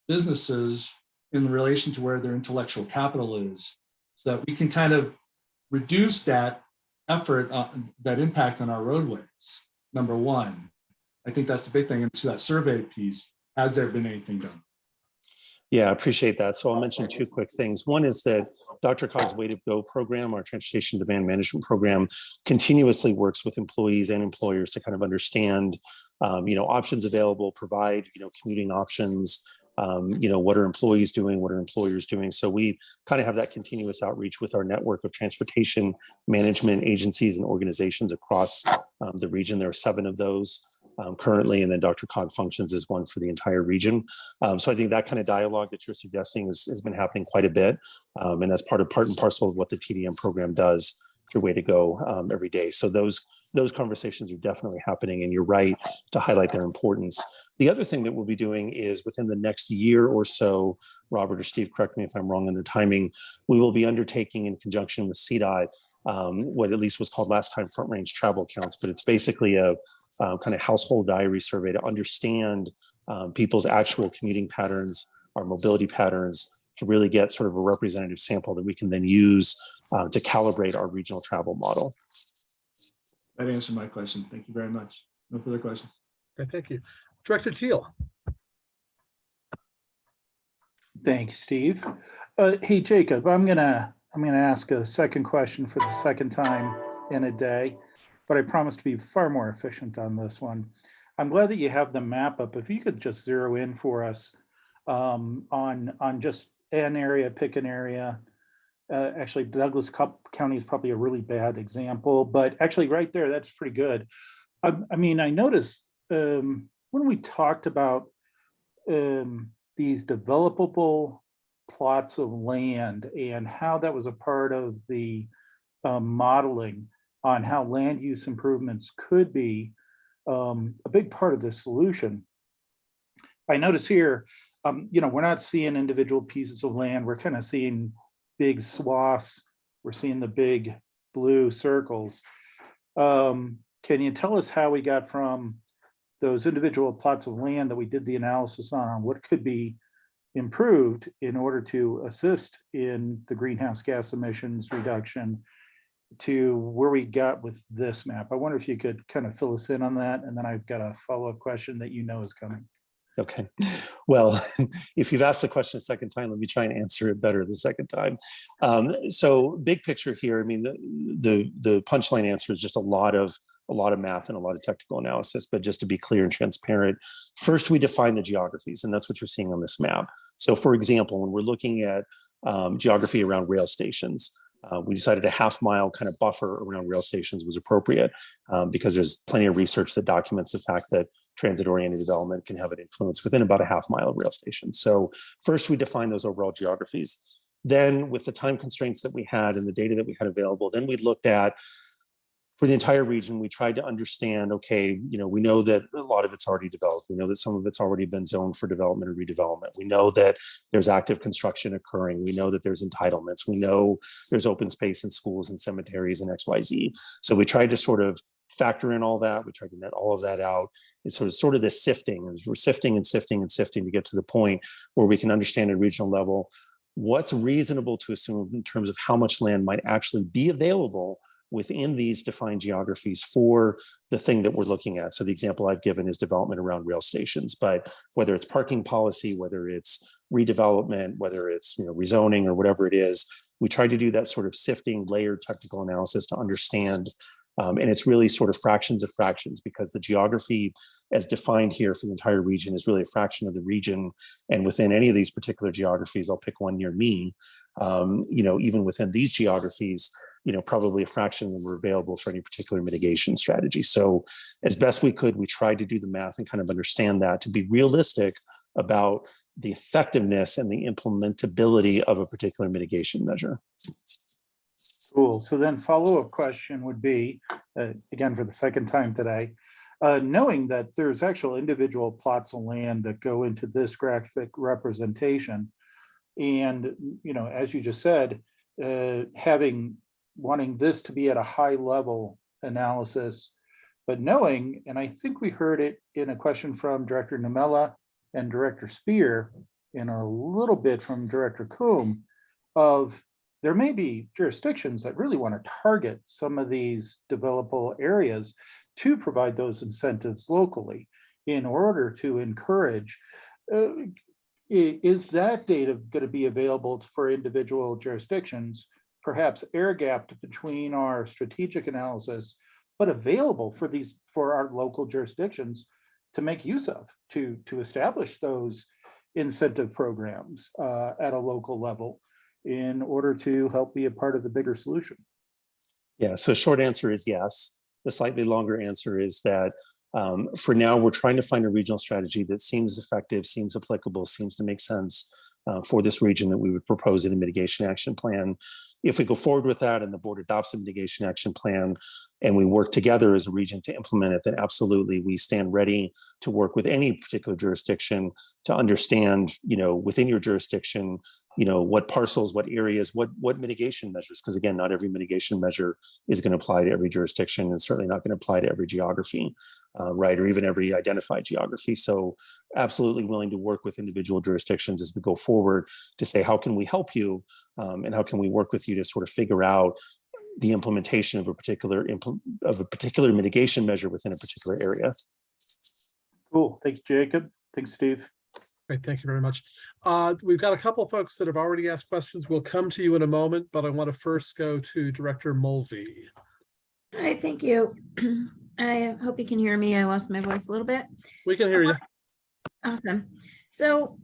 [SPEAKER 11] businesses in relation to where their intellectual capital is so that we can kind of reduce that effort, uh, that impact on our roadways, number one. I think that's the big thing. And to that survey piece, has there been anything done?
[SPEAKER 2] Yeah, I appreciate that. So I'll mention two quick things. One is that DRCOG's Way to Go program, our transportation demand management program, continuously works with employees and employers to kind of understand, um, you know, options available, provide, you know, commuting options, um, you know, what are employees doing, what are employers doing? So we kind of have that continuous outreach with our network of transportation management agencies and organizations across um, the region. There are seven of those um, currently, and then DRCOG Functions is one for the entire region. Um, so I think that kind of dialogue that you're suggesting is, has been happening quite a bit. Um, and that's part of part and parcel of what the TDM program does your way to go um, every day. So those those conversations are definitely happening and you're right to highlight their importance. The other thing that we'll be doing is within the next year or so, Robert or Steve, correct me if I'm wrong in the timing, we will be undertaking in conjunction with CDOT um, what at least was called last time front range travel counts, but it's basically a uh, kind of household diary survey to understand um, people's actual commuting patterns, our mobility patterns, to really get sort of a representative sample that we can then use uh, to calibrate our regional travel model.
[SPEAKER 11] That answered my question. Thank you very much. No further questions.
[SPEAKER 1] Okay, thank you. Director Teal.
[SPEAKER 12] Thank you, Steve. Uh, hey, Jacob, I'm gonna, I'm gonna ask a second question for the second time in a day, but I promise to be far more efficient on this one. I'm glad that you have the map up. If you could just zero in for us um, on, on just an area, pick an area. Uh, actually, Douglas County is probably a really bad example, but actually right there, that's pretty good. I, I mean, I noticed um, when we talked about um, these developable plots of land and how that was a part of the um, modeling on how land use improvements could be um, a big part of the solution. I notice here, um, you know, we're not seeing individual pieces of land. We're kind of seeing big swaths. We're seeing the big blue circles. Um, can you tell us how we got from those individual plots of land that we did the analysis on, what could be improved in order to assist in the greenhouse gas emissions reduction to where we got with this map. I wonder if you could kind of fill us in on that. And then I've got a follow-up question that you know is coming.
[SPEAKER 2] Okay, well, *laughs* if you've asked the question a second time, let me try and answer it better the second time. Um, so big picture here, I mean, the, the, the punchline answer is just a lot of, a lot of math and a lot of technical analysis, but just to be clear and transparent, first we define the geographies and that's what you're seeing on this map. So for example, when we're looking at um, geography around rail stations, uh, we decided a half mile kind of buffer around rail stations was appropriate um, because there's plenty of research that documents the fact that transit-oriented development can have an influence within about a half mile of rail stations. So first we define those overall geographies. Then with the time constraints that we had and the data that we had available, then we looked at for the entire region, we tried to understand, okay, you know, we know that a lot of it's already developed. We know that some of it's already been zoned for development or redevelopment. We know that there's active construction occurring. We know that there's entitlements. We know there's open space in schools and cemeteries and XYZ. So we tried to sort of factor in all that. We tried to net all of that out. It's sort of sort of this sifting. We're sifting and sifting and sifting to get to the point where we can understand at regional level what's reasonable to assume in terms of how much land might actually be available within these defined geographies for the thing that we're looking at. So the example I've given is development around rail stations, but whether it's parking policy, whether it's redevelopment, whether it's you know rezoning or whatever it is, we try to do that sort of sifting layered technical analysis to understand um, and it's really sort of fractions of fractions because the geography as defined here for the entire region is really a fraction of the region. And within any of these particular geographies, I'll pick one near me, um, you know, even within these geographies, you know, probably a fraction of them were available for any particular mitigation strategy. So as best we could, we tried to do the math and kind of understand that to be realistic about the effectiveness and the implementability of a particular mitigation measure.
[SPEAKER 12] Cool. So then follow-up question would be, uh, again, for the second time today, uh, knowing that there's actual individual plots of land that go into this graphic representation. And, you know, as you just said, uh, having, wanting this to be at a high level analysis, but knowing, and I think we heard it in a question from Director Namella and Director Spear, and a little bit from Director Coombe, of there may be jurisdictions that really want to target some of these developable areas to provide those incentives locally in order to encourage. Uh, is that data going to be available for individual jurisdictions, perhaps air gapped between our strategic analysis, but available for these for our local jurisdictions to make use of to to establish those incentive programs uh, at a local level in order to help be a part of the bigger solution?
[SPEAKER 2] Yeah, so short answer is yes. The slightly longer answer is that um, for now, we're trying to find a regional strategy that seems effective, seems applicable, seems to make sense uh, for this region that we would propose in a mitigation action plan. If we go forward with that and the board adopts a mitigation action plan and we work together as a region to implement it, then absolutely we stand ready to work with any particular jurisdiction to understand, you know, within your jurisdiction, you know, what parcels, what areas, what what mitigation measures, because again, not every mitigation measure is going to apply to every jurisdiction and certainly not going to apply to every geography, uh, right, or even every identified geography. So absolutely willing to work with individual jurisdictions as we go forward to say, how can we help you um, and how can we work with you to sort of figure out the implementation of a particular of a particular mitigation measure within a particular area.
[SPEAKER 12] Cool. Thank you, Jacob. Thanks, Steve.
[SPEAKER 1] Great, thank you very much. Uh, we've got a couple of folks that have already asked questions. We'll come to you in a moment, but I want to first go to Director Mulvey.
[SPEAKER 13] Hi, thank you. *clears throat* I hope you can hear me. I lost my voice a little bit.
[SPEAKER 1] We can hear you.
[SPEAKER 13] Awesome. So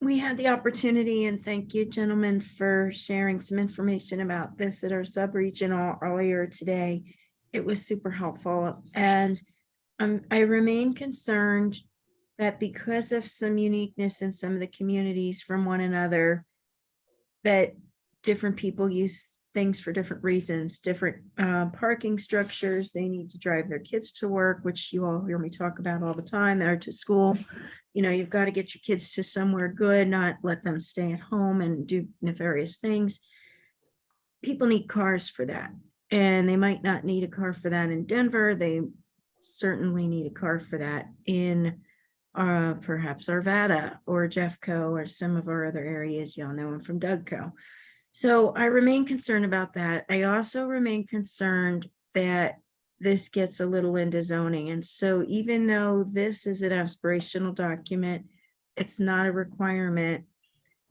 [SPEAKER 13] we had the opportunity and thank you gentlemen for sharing some information about this at our sub-regional earlier today. It was super helpful and um, I remain concerned that because of some uniqueness in some of the communities from one another, that different people use things for different reasons, different uh, parking structures. They need to drive their kids to work, which you all hear me talk about all the time, or to school. You know, you've got to get your kids to somewhere good, not let them stay at home and do nefarious things. People need cars for that. And they might not need a car for that in Denver. They certainly need a car for that in uh, perhaps Arvada or Jeffco or some of our other areas. Y'all know I'm from Dougco. So I remain concerned about that. I also remain concerned that this gets a little into zoning. And so even though this is an aspirational document, it's not a requirement.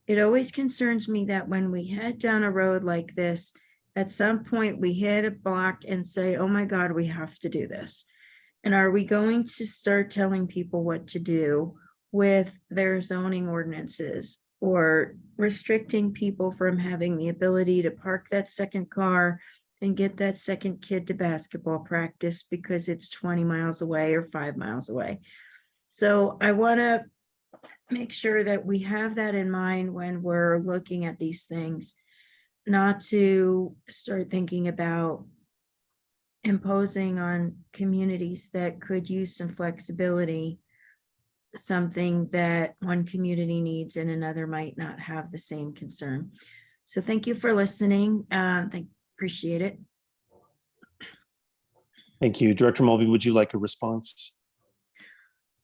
[SPEAKER 13] It always concerns me that when we head down a road like this, at some point we hit a block and say, oh my God, we have to do this. And are we going to start telling people what to do with their zoning ordinances? Or restricting people from having the ability to park that second car and get that second kid to basketball practice because it's twenty miles away or five miles away. So I want to make sure that we have that in mind when we're looking at these things. Not to start thinking about imposing on communities that could use some flexibility something that one community needs and another might not have the same concern. So thank you for listening. Uh, thank, appreciate it.
[SPEAKER 2] Thank you. Director Mulvey, would you like a response?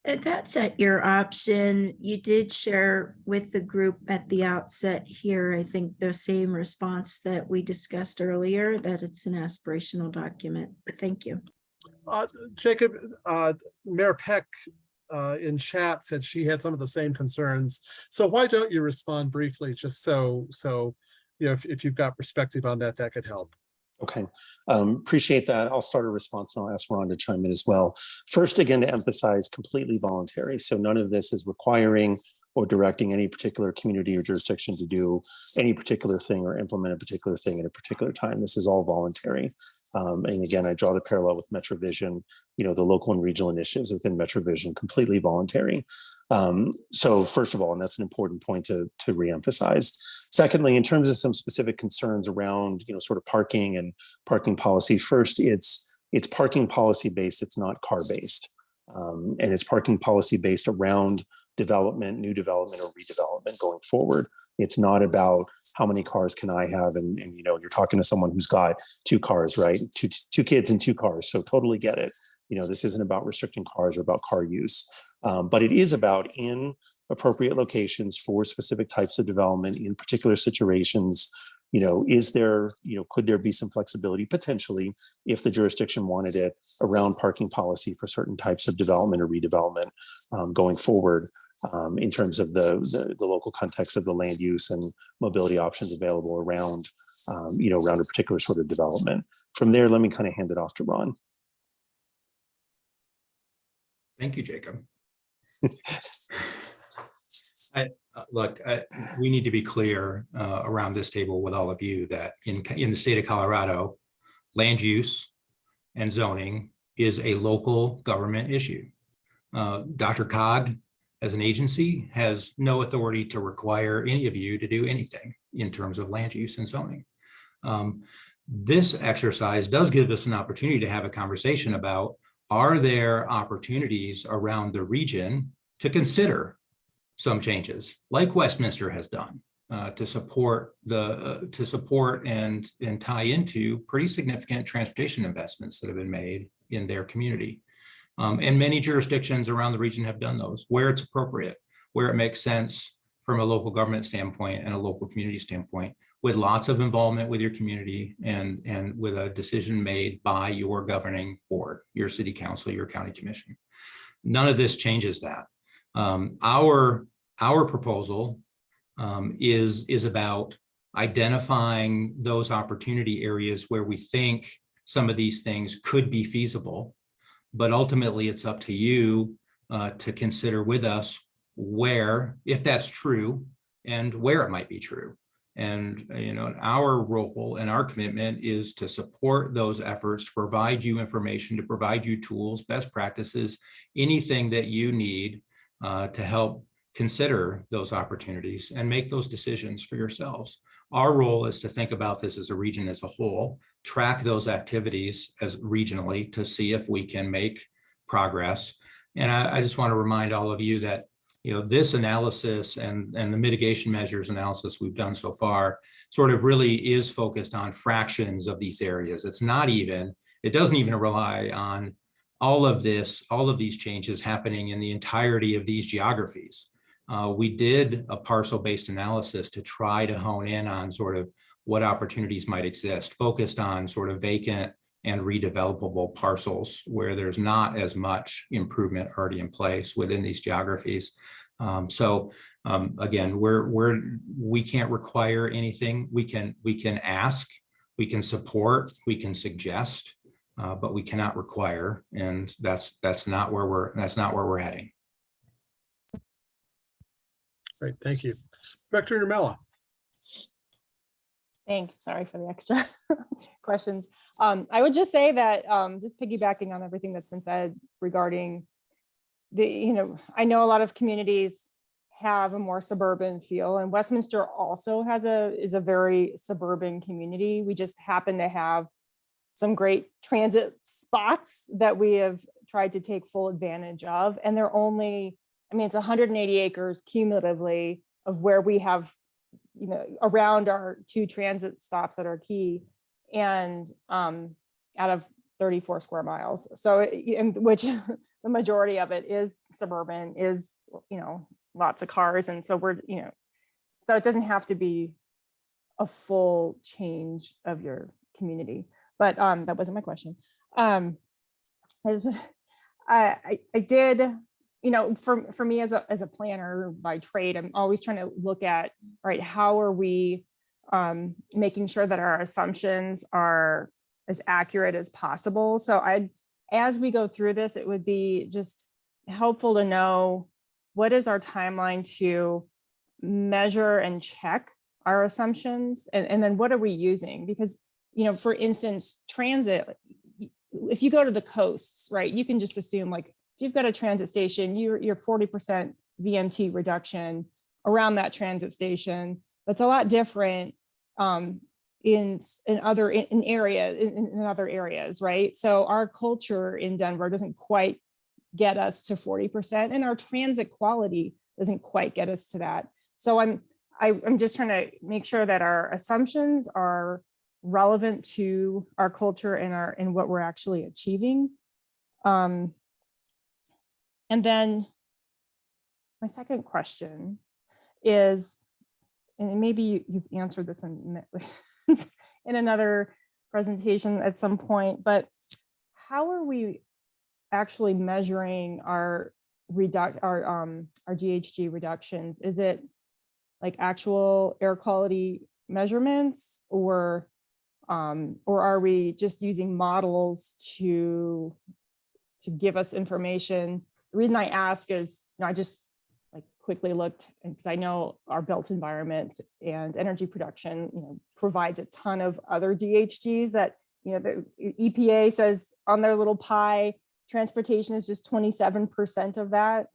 [SPEAKER 13] Uh, That's at your option. You did share with the group at the outset here, I think the same response that we discussed earlier, that it's an aspirational document, but thank you.
[SPEAKER 1] Uh, Jacob, uh, Mayor Peck, uh, in chat said she had some of the same concerns. So why don't you respond briefly, just so, so, you know, if, if you've got perspective on that, that could help.
[SPEAKER 2] Okay, um, appreciate that. I'll start a response and I'll ask Ron to chime in as well. First, again, to emphasize completely voluntary. So none of this is requiring or directing any particular community or jurisdiction to do any particular thing or implement a particular thing at a particular time. This is all voluntary. Um, and again, I draw the parallel with MetroVision, you know, the local and regional initiatives within MetroVision, completely voluntary. Um, so first of all, and that's an important point to, to reemphasize. Secondly, in terms of some specific concerns around, you know, sort of parking and parking policy, first, it's it's parking policy based, it's not car based. Um, and it's parking policy based around development, new development or redevelopment going forward. It's not about how many cars can I have? And, and you know, you're talking to someone who's got two cars, right? Two, two kids and two cars. So totally get it. You know, this isn't about restricting cars or about car use. Um, but it is about in appropriate locations for specific types of development in particular situations. You know, is there, you know, could there be some flexibility potentially if the jurisdiction wanted it around parking policy for certain types of development or redevelopment um, going forward um, in terms of the, the, the local context of the land use and mobility options available around, um, you know, around a particular sort of development. From there, let me kind of hand it off to Ron.
[SPEAKER 8] Thank you, Jacob. *laughs* I, uh, look, I, we need to be clear uh, around this table with all of you that in, in the state of Colorado, land use and zoning is a local government issue. Uh, DRCOG, as an agency, has no authority to require any of you to do anything in terms of land use and zoning. Um, this exercise does give us an opportunity to have a conversation about are there opportunities around the region to consider some changes like Westminster has done uh, to support the uh, to support and and tie into pretty significant transportation investments that have been made in their community. Um, and many jurisdictions around the region have done those where it's appropriate, where it makes sense from a local government standpoint and a local community standpoint with lots of involvement with your community and, and with a decision made by your governing board, your city council, your county commission. None of this changes that. Um, our, our proposal um, is, is about identifying those opportunity areas where we think some of these things could be feasible. But ultimately, it's up to you uh, to consider with us where, if that's true, and where it might be true. And, you know, our role and our commitment is to support those efforts, to provide you information, to provide you tools, best practices, anything that you need uh, to help consider those opportunities and make those decisions for yourselves. Our role is to think about this as a region as a whole, track those activities as regionally to see if we can make progress. And I, I just want to remind all of you that you know, this analysis and, and the mitigation measures analysis we've done so far sort of really is focused on fractions of these areas. It's not even, it doesn't even rely on all of this, all of these changes happening in the entirety of these geographies. Uh, we did a parcel-based analysis to try to hone in on sort of what opportunities might exist, focused on sort of vacant and redevelopable parcels where there's not as much improvement already in place within these geographies. Um, so um, again, we're, we're, we can't require anything. We can, we can ask, we can support, we can suggest, uh, but we cannot require. And that's, that's not where we're, that's not where we're heading.
[SPEAKER 1] Great, thank you. Director Nurmela.
[SPEAKER 3] Thanks. Sorry for the extra *laughs* questions. Um, I would just say that, um, just piggybacking on everything that's been said regarding the, you know, I know a lot of communities have a more suburban feel and Westminster also has a, is a very suburban community. We just happen to have some great transit spots that we have tried to take full advantage of. And they're only, I mean, it's 180 acres cumulatively of where we have you know, around our two transit stops that are key and um, out of 34 square miles. So, and which *laughs* the majority of it is suburban, is, you know, lots of cars. And so we're, you know, so it doesn't have to be a full change of your community. But um, that wasn't my question. Um, I was, *laughs* I, I, did you know, for, for me as a, as a planner by trade, I'm always trying to look at, right, how are we um, making sure that our assumptions are as accurate as possible? So I, as we go through this, it would be just helpful to know what is our timeline to measure and check our assumptions? And, and then what are we using? Because, you know, for instance, transit, if you go to the coasts, right, you can just assume like, if you've got a transit station, you're, you're 40% VMT reduction around that transit station. That's a lot different um, in, in other, in, area, in, in other areas, right? So our culture in Denver doesn't quite get us to 40% and our transit quality doesn't quite get us to that. So I'm, I, I'm just trying to make sure that our assumptions are relevant to our culture and our, and what we're actually achieving. Um, and then my second question is, and maybe you- you've answered this in, *laughs* in another presentation at some point, but how are we actually measuring our reduct, our, um, our GHG reductions? Is it like actual air quality measurements or, um, or are we just using models to, to give us information the reason I ask is, you know, I just like quickly looked because I know our built environment and energy production, you know, provides a ton of other GHGs that, you know, the EPA says on their little pie, transportation is just 27% of that.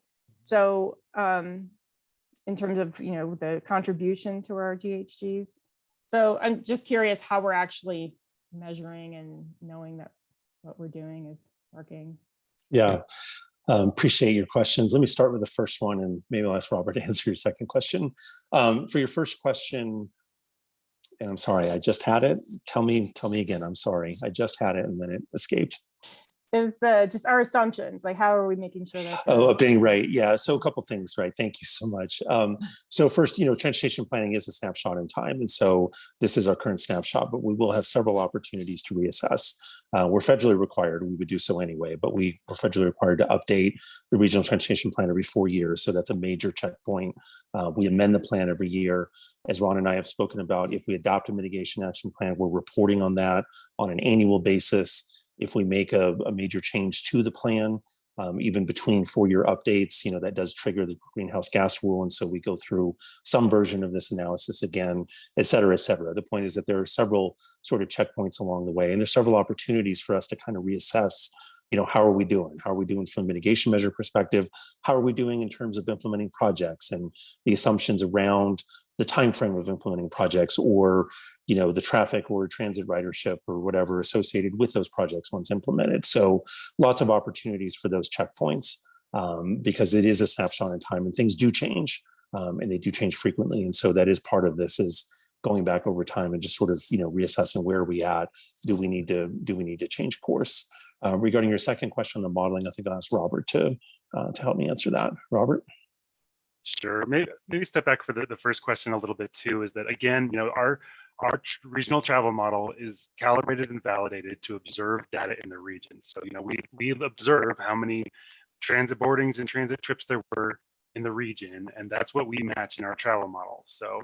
[SPEAKER 3] So um, in terms of, you know, the contribution to our GHGs. So I'm just curious how we're actually measuring and knowing that what we're doing is working.
[SPEAKER 2] Yeah, um, appreciate your questions. Let me start with the first one and maybe I'll ask Robert *laughs* to answer your second question. Um, for your first question, and I'm sorry, I just had it. Tell me, tell me again. I'm sorry. I just had it and then it escaped.
[SPEAKER 3] Is uh, just our assumptions, like how are we making sure that?
[SPEAKER 2] Oh, updating, right. Yeah. So a couple things, right? Thank you so much. Um, so first, you know, transportation planning is a snapshot in time. And so this is our current snapshot, but we will have several opportunities to reassess. Uh, we're federally required, we would do so anyway, but we are federally required to update the regional transportation plan every four years. So that's a major checkpoint. Uh, we amend the plan every year. As Ron and I have spoken about, if we adopt a mitigation action plan, we're reporting on that on an annual basis. If we make a, a major change to the plan, um, even between four-year updates, you know, that does trigger the greenhouse gas rule. And so we go through some version of this analysis again, et cetera, et cetera. The point is that there are several sort of checkpoints along the way, and there's several opportunities for us to kind of reassess, you know, how are we doing? How are we doing from a mitigation measure perspective? How are we doing in terms of implementing projects and the assumptions around the time frame of implementing projects or you know, the traffic or transit ridership or whatever associated with those projects once implemented. So lots of opportunities for those checkpoints um, because it is a snapshot in time and things do change um, and they do change frequently. And so that is part of this is going back over time and just sort of, you know, reassessing where are we at? Do we need to, do we need to change course? Uh, regarding your second question on the modeling, I think I'll ask Robert to, uh, to help me answer that. Robert?
[SPEAKER 6] Sure. Maybe maybe step back for the, the first question a little bit too. Is that again, you know, our our regional travel model is calibrated and validated to observe data in the region. So you know, we we observe how many transit boardings and transit trips there were in the region, and that's what we match in our travel model. So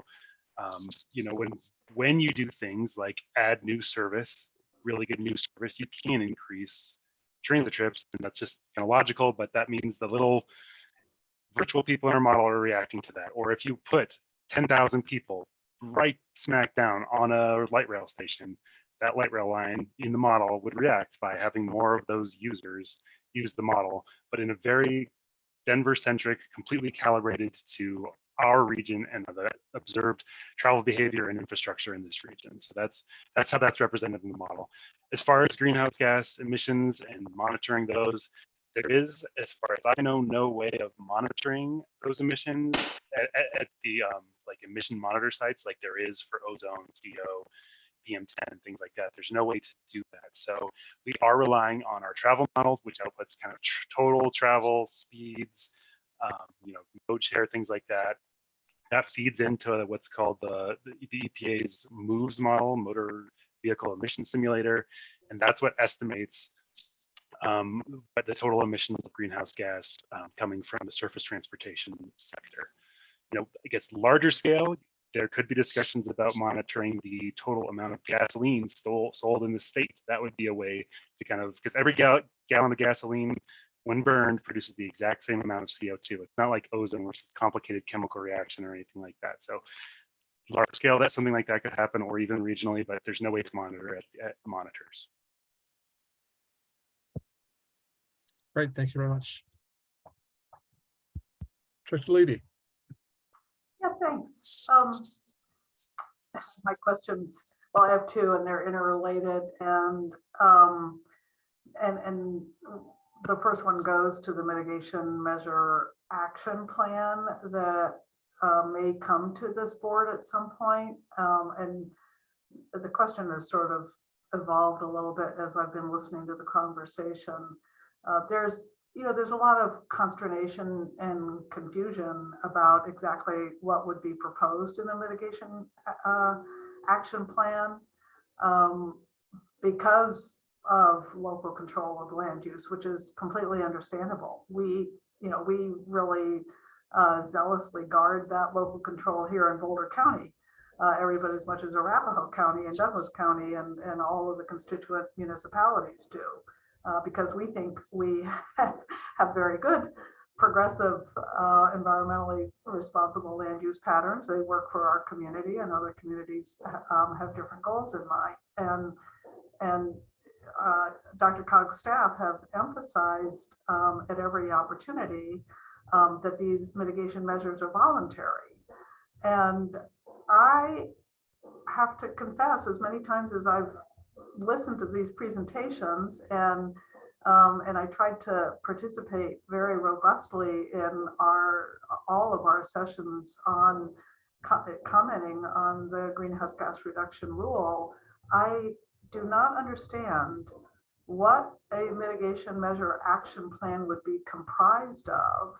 [SPEAKER 6] um, you know, when when you do things like add new service, really good new service, you can increase transit trips, and that's just kind of logical. But that means the little virtual people in our model are reacting to that. Or if you put 10,000 people right smack down on a light rail station, that light rail line in the model would react by having more of those users use the model, but in a very Denver centric, completely calibrated to our region and the observed travel behavior and infrastructure in this region. So that's that's how that's represented in the model. As far as greenhouse gas emissions and monitoring those, there is, as far as I know, no way of monitoring those emissions at, at, at the um, like emission monitor sites like there is for ozone, CO, PM10, and things like that. There's no way to do that. So we are relying on our travel model, which outputs kind of tr- total travel speeds, um, you know, mode share, things like that. That feeds into what's called the, the, the EPA's MOVES model, Motor Vehicle Emission Simulator, and that's what estimates um, but the total emissions of greenhouse gas um, coming from the surface transportation sector. You know, I guess larger scale, there could be discussions about monitoring the total amount of gasoline sold, sold in the state. That would be a way to kind of, because every gal gallon of gasoline, when burned, produces the exact same amount of CO2. It's not like ozone, which is a complicated chemical reaction or anything like that. So large scale, that something like that could happen, or even regionally, but there's no way to monitor it at monitors.
[SPEAKER 1] Great, thank you very much. Director Levy,
[SPEAKER 5] Yeah, thanks. Um, my questions, well, I have two and they're interrelated and, um, and, and the first one goes to the mitigation measure action plan that uh, may come to this board at some point. Um, and the question has sort of evolved a little bit as I've been listening to the conversation. Uh, there's, you know, there's a lot of consternation and confusion about exactly what would be proposed in the mitigation uh, action plan um, because of local control of land use, which is completely understandable. We, you know, we really uh, zealously guard that local control here in Boulder County. Uh, as much as Arapahoe County and Douglas County and, and all of the constituent municipalities do uh, because we think we *laughs* have very good progressive, uh, environmentally responsible land use patterns. They work for our community and other communities um, have different goals in mind. And, and uh, DRCOG's staff have emphasized um, at every opportunity um, that these mitigation measures are voluntary. And I have to confess, as many times as I've listened to these presentations and um, and I tried to participate very robustly in our all of our sessions on co commenting on the greenhouse gas reduction rule. I do not understand what a mitigation measure action plan would be comprised of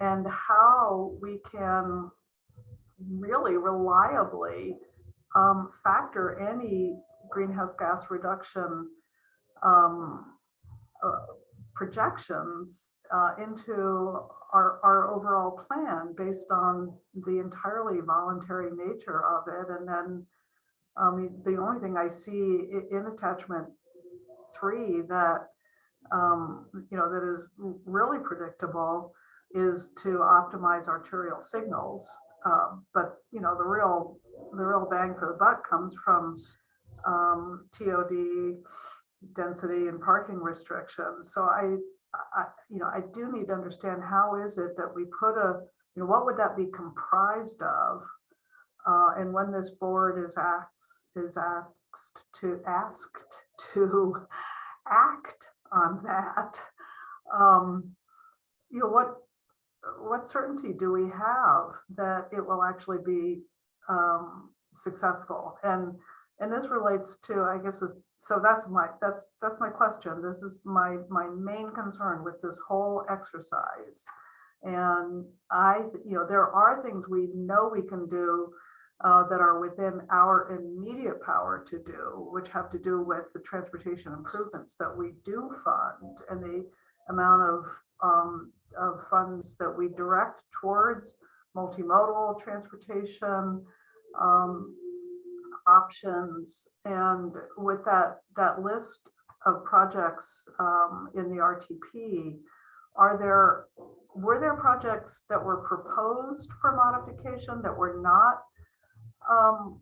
[SPEAKER 5] and how we can really reliably um, factor any greenhouse gas reduction um, uh, projections uh, into our, our overall plan based on the entirely voluntary nature of it. And then um, the only thing I see in attachment three that um, you know that is really predictable is to optimize arterial signals. Uh, but you know the real the real bang for the buck comes from um, TOD density and parking restrictions. So I, I, you know, I do need to understand how is it that we put a, you know, what would that be comprised of? Uh, and when this board is asked, is asked to asked to act on that, um, you know, what, what certainty do we have that it will actually be um, successful? And and this relates to, I guess, this, so that's my, that's, that's my question. This is my, my main concern with this whole exercise And I, you know, there are things we know we can do uh, that are within our immediate power to do, which have to do with the transportation improvements that we do fund and the amount of, um, of funds that we direct towards multimodal transportation, um, options. And with that, that list of projects um, in the RTP, are there, were there projects that were proposed for modification that were not um,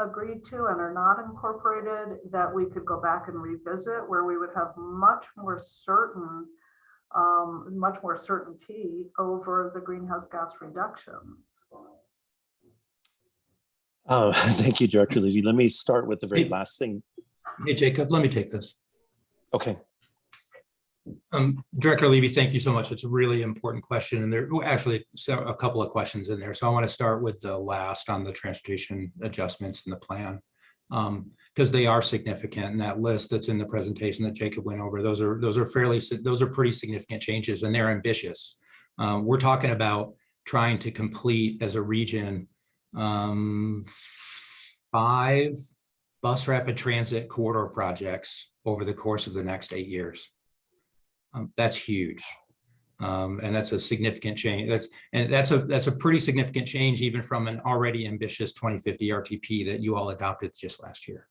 [SPEAKER 5] agreed to and are not incorporated that we could go back and revisit where we would have much more certain, um, much more certainty over the greenhouse gas reductions?
[SPEAKER 2] Uh, *laughs* Thank you, Director Levy. Let me start with the very
[SPEAKER 8] Hey.
[SPEAKER 2] last thing.
[SPEAKER 8] Hey, Jacob, let me take this.
[SPEAKER 2] Okay,
[SPEAKER 8] Um, Director Levy, thank you so much. It's a really important question and there are actually a couple of questions in there. So I want to start with the last on the transportation adjustments in the plan. Um, because they are significant and that list that's in the presentation that Jacob went over, those are, those are fairly, those are pretty significant changes and they're ambitious. Um, we're talking about trying to complete as a region um, five bus rapid transit corridor projects over the course of the next eight years. Um, that's huge. Um, and that's a significant change. That's, and that's a, that's a pretty significant change even from an already ambitious 2050 RTP that you all adopted just last year.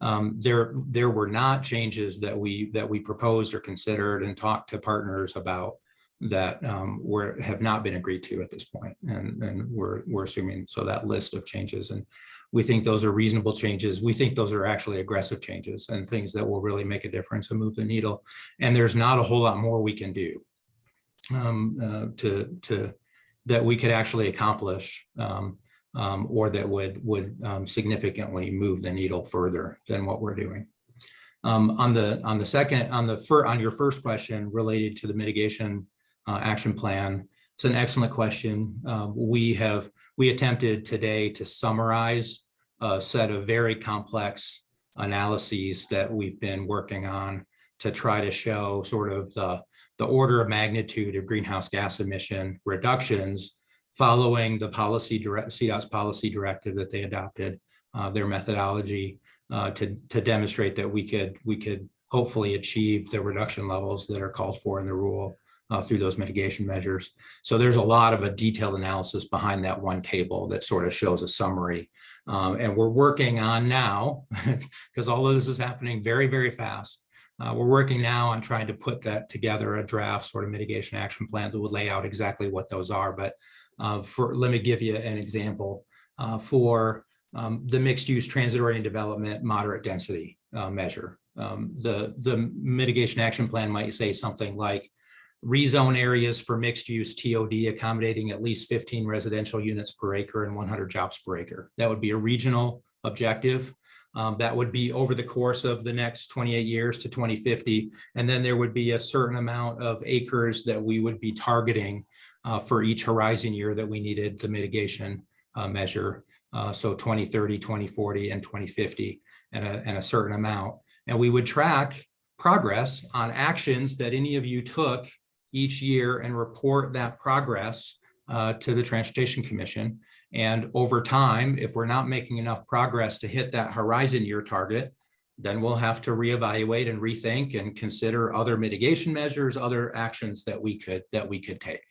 [SPEAKER 8] Um, there, there were not changes that we, that we proposed or considered and talked to partners about that um, were, have not been agreed to at this. And, and we're, we're assuming, so that list of changes and we think those are reasonable changes. We think those are actually aggressive changes and things that will really make a difference and move the needle. And there's not a whole lot more we can do um, uh, to, to, that we could actually accomplish um, um, or that would, would um, significantly move the needle further than what we're doing. Um, on the, on the second, on the fir, on your first question related to the mitigation uh, action plan, it's an excellent question. Um, we have, we attempted today to summarize a set of very complex analyses that we've been working on to try to show sort of the, the order of magnitude of greenhouse gas emission reductions following the policy direct, CDOT's policy directive that they adopted, uh, their methodology uh, to, to demonstrate that we could, we could hopefully achieve the reduction levels that are called for in the rule uh, through those mitigation measures. So there's a lot of a detailed analysis behind that one table that sort of shows a summary. Um, and we're working on now, *laughs* because all of this is happening very, very fast. Uh, we're working now on trying to put that together, a draft sort of mitigation action plan that would lay out exactly what those are. But uh, for, let me give you an example. Uh, for um, the mixed use transit oriented development moderate density uh, measure, um, the, the mitigation action plan might say something like rezone areas for mixed use TOD accommodating at least 15 residential units per acre and 100 jobs per acre. That would be a regional objective. Um, that would be over the course of the next 28 years to 2050. And then there would be a certain amount of acres that we would be targeting uh, for each horizon year that we needed the mitigation uh, measure. Uh, so 2030, 2040, and 2050, and a, and a certain amount. And we would track progress on actions that any of you took each year and report that progress uh, to the Transportation Commission. And over time, if we're not making enough progress to hit that horizon year target, then we'll have to reevaluate and rethink and consider other mitigation measures, other actions that we could that we could take.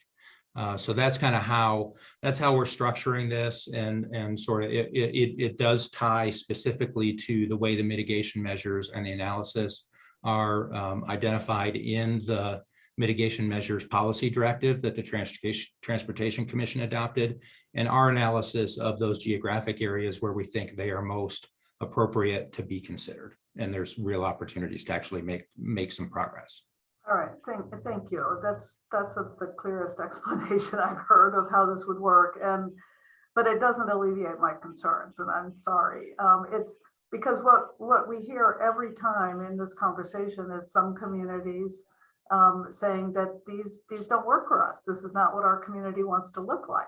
[SPEAKER 8] Uh, so that's kind of how that's how we're structuring this and and sort of it, it it does tie specifically to the way the mitigation measures and the analysis are um, identified in the mitigation measures policy directive that the transportation transportation commission adopted and our analysis of those geographic areas where we think they are most appropriate to be considered and there's real opportunities to actually make make some progress
[SPEAKER 5] All right, thank, thank you. That's, that's a- the clearest *laughs* explanation I've heard of how this would work and, but it doesn't alleviate my concerns and I'm sorry. Um, it's because what, what we hear every time in this conversation is some communities um, saying that these, these don't work for us. This is not what our community wants to look like.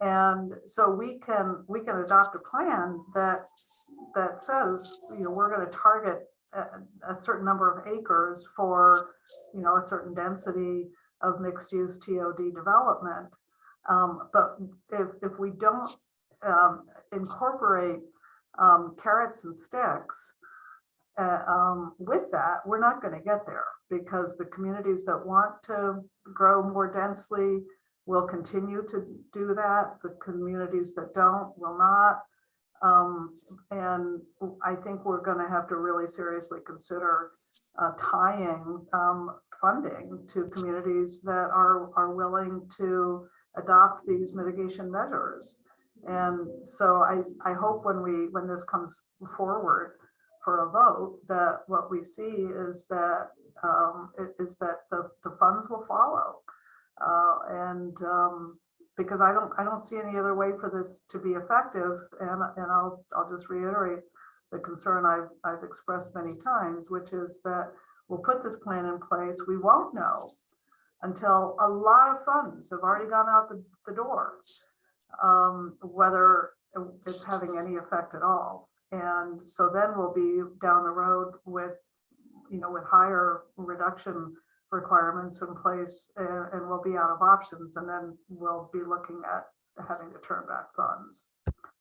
[SPEAKER 5] And so we can, we can adopt a plan that, that says, you know, we're gonna target a, certain number of acres for, you know, a certain density of mixed-use TOD development. Um, But if, if we don't um, incorporate um, carrots and sticks uh, um, with that, we're not going to get there because the communities that want to grow more densely will continue to do that. The communities that don't will not. Um, and I think we're gonna have to really seriously consider uh, tying um, funding to communities that are, are willing to adopt these mitigation measures. And so I, I hope when we, when this comes forward for a vote, that what we see is that, um, is that the, the funds will follow. Uh, and, um, because I don't, I don't see any other way for this to be effective. And, and I'll, I'll just reiterate the concern I've, I've expressed many times, which is that we'll put this plan in place. We won't know until a lot of funds have already gone out the, the door, um, whether it's having any effect at all. And so then we'll be down the road with, you know, with higher reduction requirements in place and, and we'll be out of options and then we'll be looking at having to turn back funds.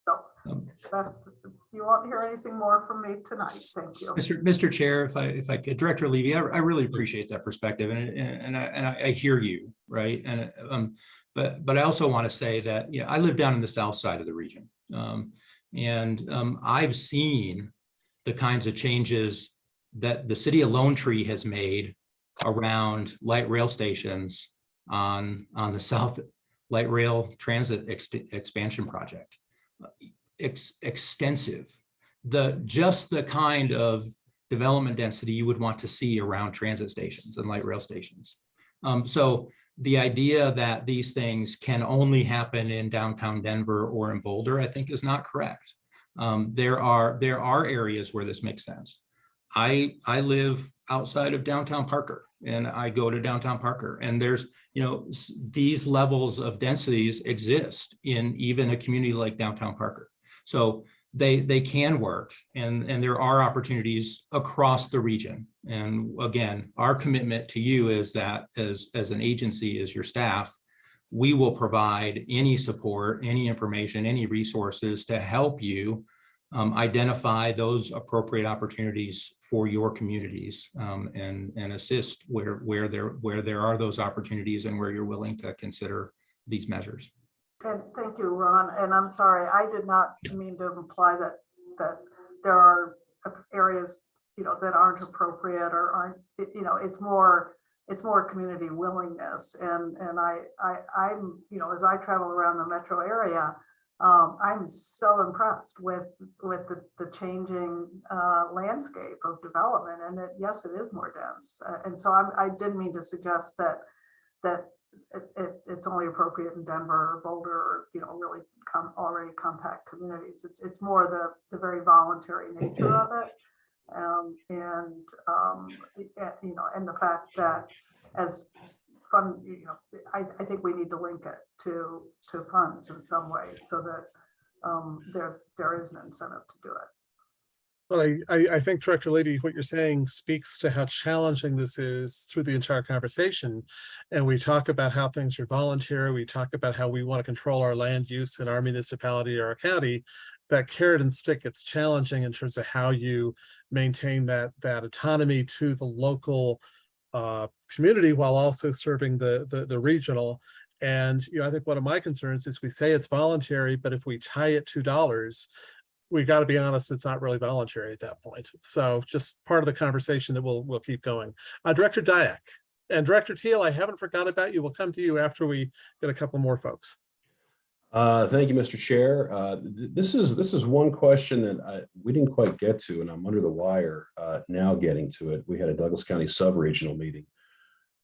[SPEAKER 5] So that, you won't hear anything more from me tonight. Thank you.
[SPEAKER 8] Mr. Mr. Chair, if I, if I could, Director Levy, I, I really appreciate that perspective and, and, and I, and I I hear you, right? And, um, but, but I also want to say that, yeah, I live down in the south side of the region. Um, and, um, I've seen the kinds of changes that the city of Lone Tree has made around light rail stations on, on the *laughs* South Light Rail Transit ex- Expansion Project. Ex- extensive, the, just the kind of development density you would want to see around transit stations and light rail stations. Um, so the idea that these things can only happen in downtown Denver or in Boulder, I think is not correct. Um, there are, there are areas where this makes sense. I, I live outside of downtown Parker and I go to downtown Parker and there's, you know, these levels of densities exist in even a community like downtown Parker. So they, they can work and, and there are opportunities across the region. And again, our commitment to you is that as, as an agency, as your staff, we will provide any support, any information, any resources to help you um, identify those appropriate opportunities for your communities um, and, and assist where, where there, where there are those opportunities and where you're willing to consider these measures.
[SPEAKER 5] And thank you, Ron. And I'm sorry, I did not mean to imply that, that there are areas, you know, that aren't appropriate or aren't, you know, it's more, it's more community willingness. And, and I, I, I'm, you know, as I travel around the metro area, um, I'm so impressed with, with the, the changing, uh, landscape of development. And it, yes, it is more dense. Uh, and so I'm, I didn't mean to suggest that, that it, it, it's only appropriate in Denver or Boulder or, you know, really come already compact communities. It's, it's more the, the very voluntary nature of it. Um, and, um, you know, and the fact that as fund, you know, I, I think we need to link it to, to funds in some ways so that, um, there's, there is an incentive to do it.
[SPEAKER 1] Well, I, I, I think Director Lady, what you're saying speaks to how challenging this is through the entire conversation. And we talk about how things are voluntary. We talk about how we want to control our land use in our municipality or our county. That carrot and stick, it's challenging in terms of how you maintain that, that autonomy to the local uh, community while also serving the, the, the regional. And, you know, I think one of my concerns is we say it's voluntary, but if we tie it to dollars, we got to be honest, it's not really voluntary at that point. So just part of the conversation that we'll, we'll keep going. Uh, Director Dyak and Director Teal, I haven't forgot about you. We'll come to you after we get a couple more folks.
[SPEAKER 14] Uh, Thank you, Mr. Chair. Uh, th- This is, this is one question that I, we didn't quite get to, and I'm under the wire uh, now getting to it. We had a Douglas County sub-regional meeting.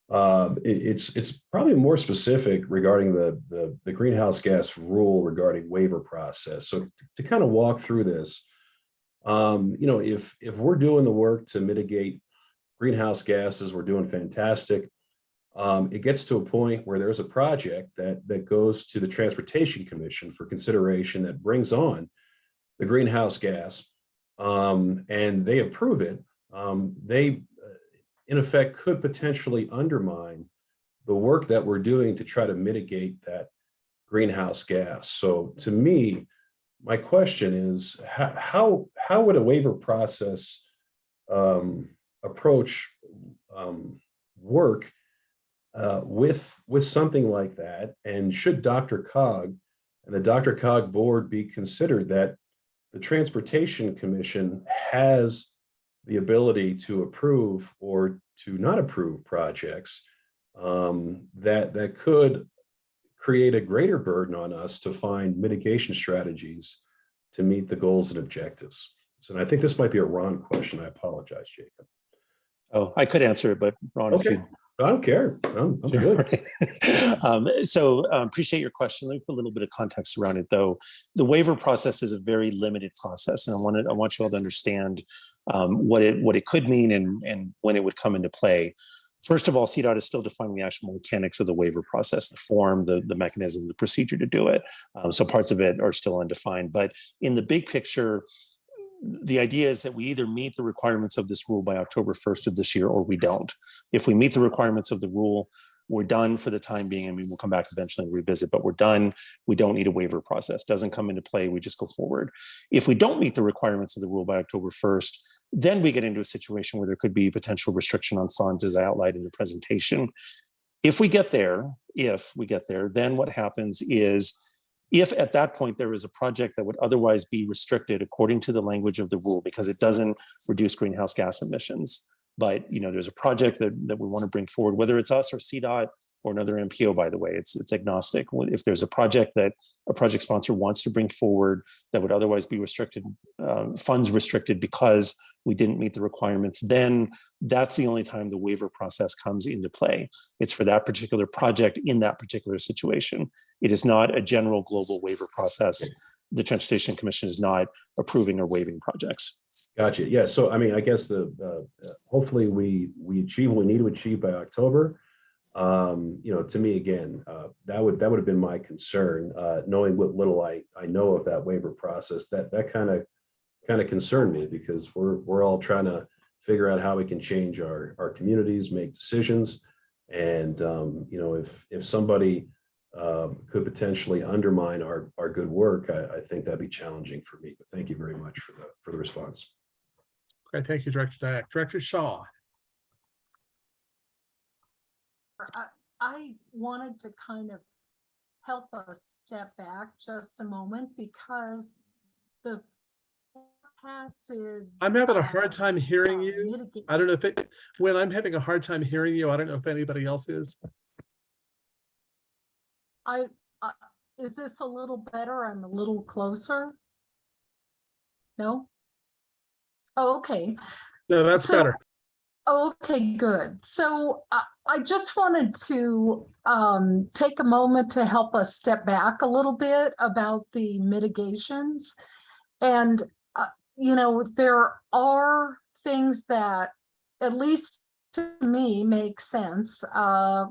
[SPEAKER 14] Uh, it- It's, it's probably more specific regarding the, the, the greenhouse gas rule regarding waiver process. So to kind of walk through this, um, you know, if, if we're doing the work to mitigate greenhouse gases, we're doing fantastic um, it gets to a point where there's a project that that goes to the Transportation Commission for consideration that brings on the greenhouse gas, um, and they approve it. Um, they, uh, in effect, could potentially undermine the work that we're doing to try to mitigate that greenhouse gas. So to me, my question is, how, how, how would a waiver process um, approach um, work uh, with, with something like that? And should DRCOG and the DRCOG board be considered that the Transportation Commission has the ability to approve or to not approve projects um, that, that could create a greater burden on us to find mitigation strategies to meet the goals and objectives. So and I think this might be a Ron question. I apologize, Jacob.
[SPEAKER 2] Oh, I could answer it, but Ron,
[SPEAKER 14] Okay. I don't care. I'm, I'm good. *laughs*
[SPEAKER 2] um, so um, appreciate your question. Let me put a little bit of context around it, though. The waiver process is a very limited process, and I wanted I want you all to understand um, what it what it could mean and and when it would come into play. First of all, CDOT is still defining the actual mechanics of the waiver process, the form, the, the mechanism, the procedure to do it. Um, so parts of it are still undefined. But in the big picture, the idea is that we either meet the requirements of this rule by October 1st of this year or we don't. If we meet the requirements of the rule, we're done for the time being. I mean, we'll come back eventually and revisit, but we're done. We don't need a waiver process. Doesn't come into play. We just go forward. If we don't meet the requirements of the rule by October 1st, then we get into a situation where there could be potential restriction on funds as I outlined in the presentation. If we get there, if we get there, then what happens is if at that point there is a project that would otherwise be restricted according to the language of the rule because it doesn't reduce greenhouse gas emissions, but you know there's a project that, that we want to bring forward, whether it's us or CDOT or another MPO, by the way, it's it's agnostic. If there's a project that a project sponsor wants to bring forward that would otherwise be restricted, uh, funds restricted because we didn't meet the requirements, then that's the only time the waiver process comes into play. It's for that particular project in that particular situation. It is not a general global waiver process. The Transportation Commission is not approving or waiving projects.
[SPEAKER 14] Gotcha. Yeah. So I mean, I guess the, uh, hopefully we, we achieve what we need to achieve by October. Um, you know, to me, again, uh, that would, that would have been my concern, uh, knowing what little I, I know of that waiver process, that, that kind of, kind of concerned me because we're, we're all trying to figure out how we can change our, our communities, make decisions. And, um, you know, if, if somebody, um, could potentially undermine our, our good work, I, I think that'd be challenging for me. But thank you very much for the, for the response.
[SPEAKER 1] Okay, thank you, Director Dyak. Director Shaw.
[SPEAKER 15] I, I wanted to kind of help us step back just a moment because the forecasted.
[SPEAKER 1] I'm having a hard time hearing
[SPEAKER 15] uh,
[SPEAKER 1] you. I don't know if it, when I'm having a hard time hearing you, I don't know if anybody else is.
[SPEAKER 15] I, uh, is this a little better? I'm a little closer? No? Oh, okay.
[SPEAKER 1] No, that's
[SPEAKER 15] So-
[SPEAKER 1] better.
[SPEAKER 15] Okay, good. So I, I just wanted to um, take a moment to help us step back a little bit about the mitigations. And, uh, you know, there are things that, at least to me, make sense uh,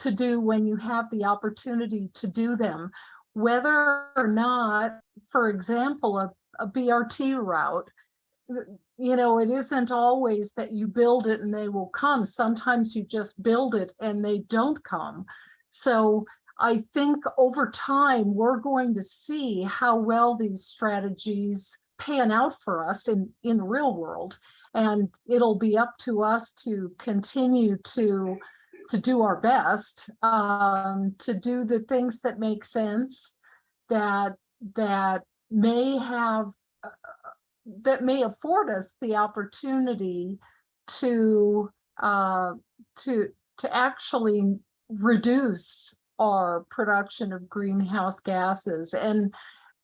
[SPEAKER 15] to do when you have the opportunity to do them. Whether or not, for example, a, a BRT route you know, it isn't always that you build it and they will come. Sometimes you just build it and they don't come. So I think over time, we're going to see how well these strategies pan out for us in, in the real world. And it'll be up to us to continue to, to do our best, um, to do the things that make sense, that, that may have uh, that may afford us the opportunity to uh, to to actually reduce our production of greenhouse gases. And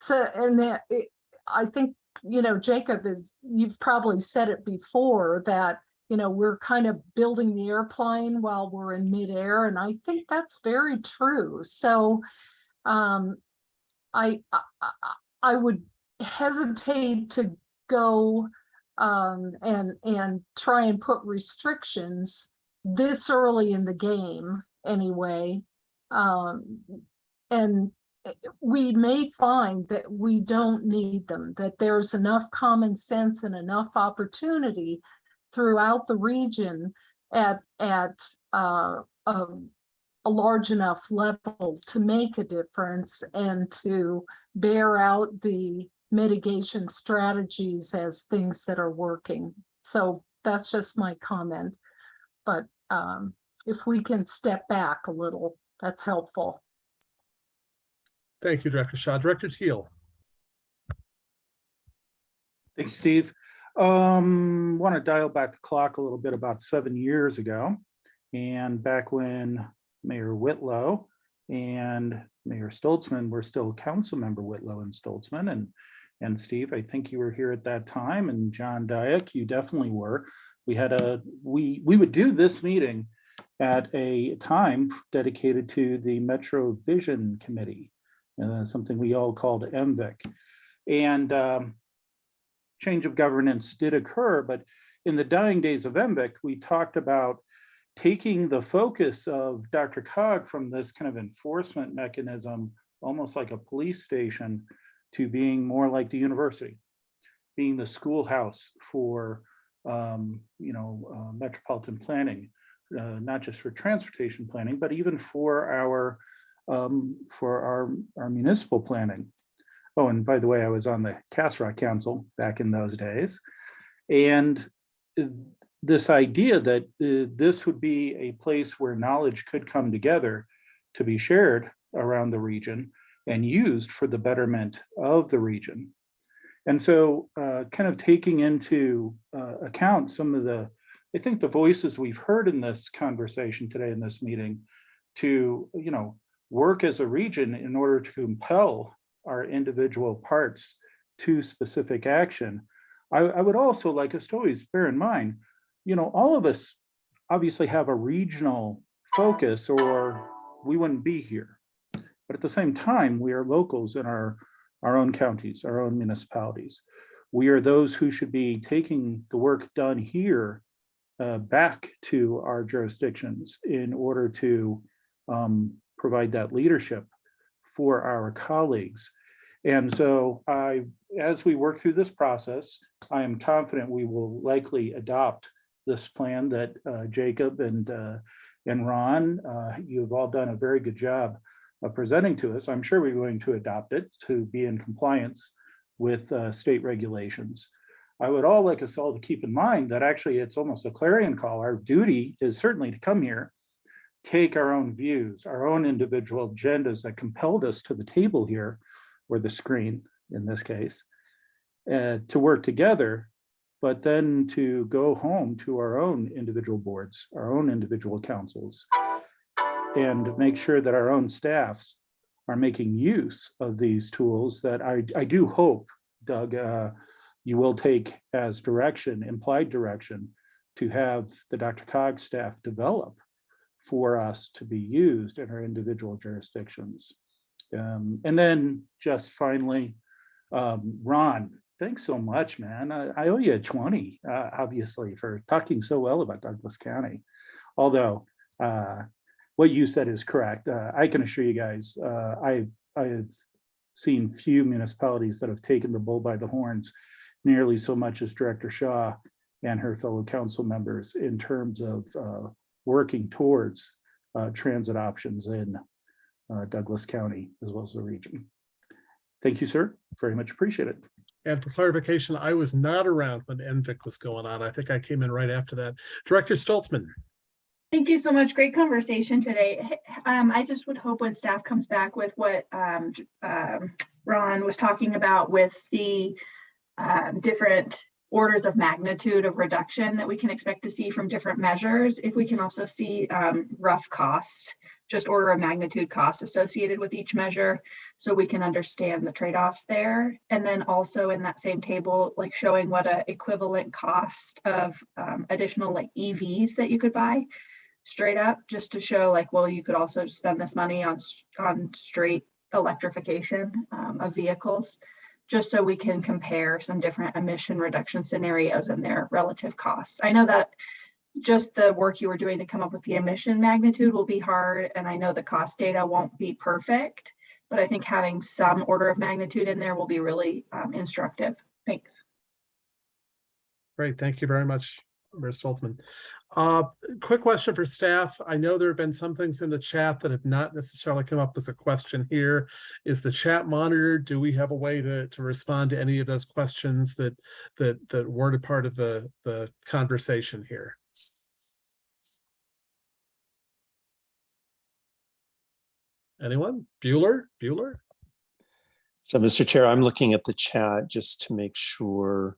[SPEAKER 15] so and that it, I think you know Jacob is you've probably said it before that you know we're kind of building the airplane while we're in midair and I think that's very true so um, I, I I- would hesitate to go um, and and try and put restrictions this early in the game anyway. Um, and we may find that we don't need them, that there's enough common sense and enough opportunity throughout the region at at uh, um, a large enough level to make a difference and to bear out the mitigation strategies as things that are working. So that's just my comment. But um, if we can step back a little, that's helpful.
[SPEAKER 1] Thank you, Director Shaw. Director Teal.
[SPEAKER 12] Thank you, Steve. Um, want to dial back the clock a little bit about seven years ago. And back when Mayor Whitlow and Mayor Stolzmann were still council member Whitlow and Stolzmann and and Steve, I think you were here at that time and John Dyak, you definitely were. We had a, we, we would do this meeting at a time dedicated to the Metro Vision Committee, uh, something we all called MVIC. And um, change of governance did occur, but in the dying days of MVIC, we talked about taking the focus of DRCOG from this kind of enforcement mechanism, almost like a police station, to being more like the university, being the schoolhouse for um, you know uh, metropolitan planning, uh, not just for transportation planning, but even for our um, for our our municipal planning. Oh, and by the way, I was on the Castle Rock Council back in those days. And this idea that uh, this would be a place where knowledge could come together to be shared around the region and used for the betterment of the region. And so uh, kind of taking into uh, account some of the, I think the voices we've heard in this conversation today in this meeting to, you know, work as a region in order to compel our individual parts to specific action. I, I, would also like us to always bear in mind, you know, all of us obviously have a regional focus or we wouldn't be here. But at the same time, we are locals in our, our own counties, our own municipalities. We are those who should be taking the work done here uh, back to our jurisdictions in order to um, provide that leadership for our colleagues. And so I, as we work through this process, I am confident we will likely adopt this plan that uh, Jacob and uh, and Ron, uh, you've all done a very good job of presenting to us. I'm sure we're going to adopt it to be in compliance with uh, state regulations. I would all like us all to keep in mind that actually it's almost a clarion call. Our duty is certainly to come here take our own views, our own individual agendas that compelled us to the table here, or the screen in this case, uh, to work together, but then to go home to our own individual boards, our own individual councils, and make sure that our own staffs are making use of these tools that I, I do hope, Doug, uh, you will take as direction, implied direction, to have the DRCOG staff develop for us to be used in our individual jurisdictions. Um, and then just finally, um, Ron, thanks so much, man. I, I owe you a 20, uh, obviously, for talking so well about Douglas County. Although uh, what you said is correct. Uh, I can assure you guys, uh, I've, I've seen few municipalities that have taken the bull by the horns nearly so much as Director Shaw and her fellow council members in terms of uh, working towards uh, transit options in uh, Douglas County as well as the region. Thank you, sir. Very much appreciated.
[SPEAKER 1] And for clarification, I was not around when MVIC was going on. I think I came in right after that. Director Stolzmann.
[SPEAKER 16] Thank you so much. Great conversation today. Um, I just would hope when staff comes back with what um, um, Ron was talking about with the um, different orders of magnitude of reduction that we can expect to see from different measures. If we can also see um, rough costs, just order of magnitude costs associated with each measure, so we can understand the trade-offs there. And then also in that same table, like showing what a equivalent cost of um, additional like EVs that you could buy straight up, just to show like, well, you could also spend this money on on straight electrification um, of vehicles just so we can compare some different emission reduction scenarios and their relative cost. I know that just the work you were doing to come up with the emission magnitude will be hard, and I know the cost data won't be perfect, but I think having some order of magnitude in there will be really um, instructive. Thanks.
[SPEAKER 1] Great, thank you very much, Ms. Stolzmann. Uh, quick question for staff. I know there have been some things in the chat that have not necessarily come up as a question here. Is the chat monitored? Do we have a way to, to respond to any of those questions that, that, that weren't a part of the, the conversation here? Anyone? Bueller? Bueller?
[SPEAKER 2] So, Mr. Chair, I'm looking at the chat just to make sure.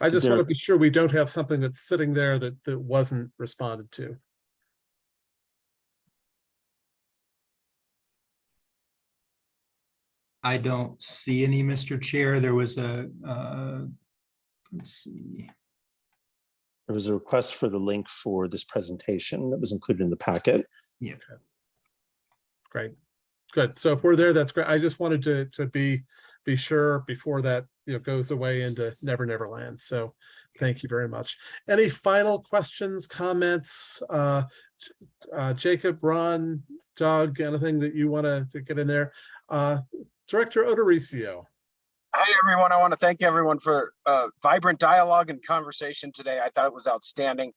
[SPEAKER 1] I
[SPEAKER 2] Is
[SPEAKER 1] just want to be sure we don't have something that's sitting there that, that wasn't responded to.
[SPEAKER 8] I don't see any, Mr. Chair. There was a, uh, let's see.
[SPEAKER 2] There was a request for the link for this presentation that was included in the packet.
[SPEAKER 8] Yeah.
[SPEAKER 1] Great. Good. So if we're there, that's great. I just wanted to, to be, be sure before that, you know, goes away into *laughs* Never Never Land. So thank you very much. Any final questions, comments? Uh, uh, Jacob, Ron, Doug, anything that you want to get in there? Uh, Director Odoricio.
[SPEAKER 17] Hi, everyone. I want to thank everyone for uh, vibrant dialogue and conversation today. I thought it was outstanding.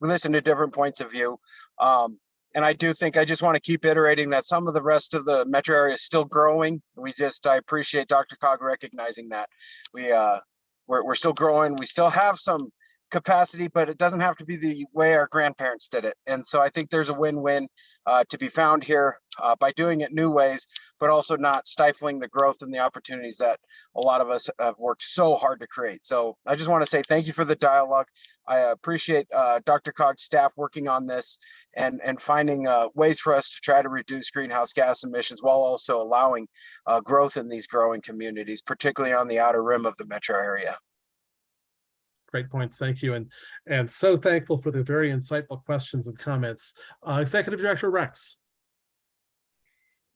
[SPEAKER 17] We listened to different points of view. Um, and I do think I just want to keep iterating that some of the rest of the metro area is still growing. We just, I appreciate DRCOG recognizing that. We, uh, we're, we're still growing. We still have some capacity, but it doesn't have to be the way our grandparents did it. And so I think there's a win-win uh, to be found here uh, by doing it new ways, but also not stifling the growth and the opportunities that a lot of us have worked so hard to create. So I just want to say thank you for the dialogue. I appreciate uh, DRCOG's staff working on this and, and finding uh, ways for us to try to reduce greenhouse gas emissions while also allowing uh, growth in these growing communities, particularly on the outer rim of the metro area.
[SPEAKER 1] Great points. Thank you. And, and so thankful for the very insightful questions and comments. Uh, Executive Director Rex.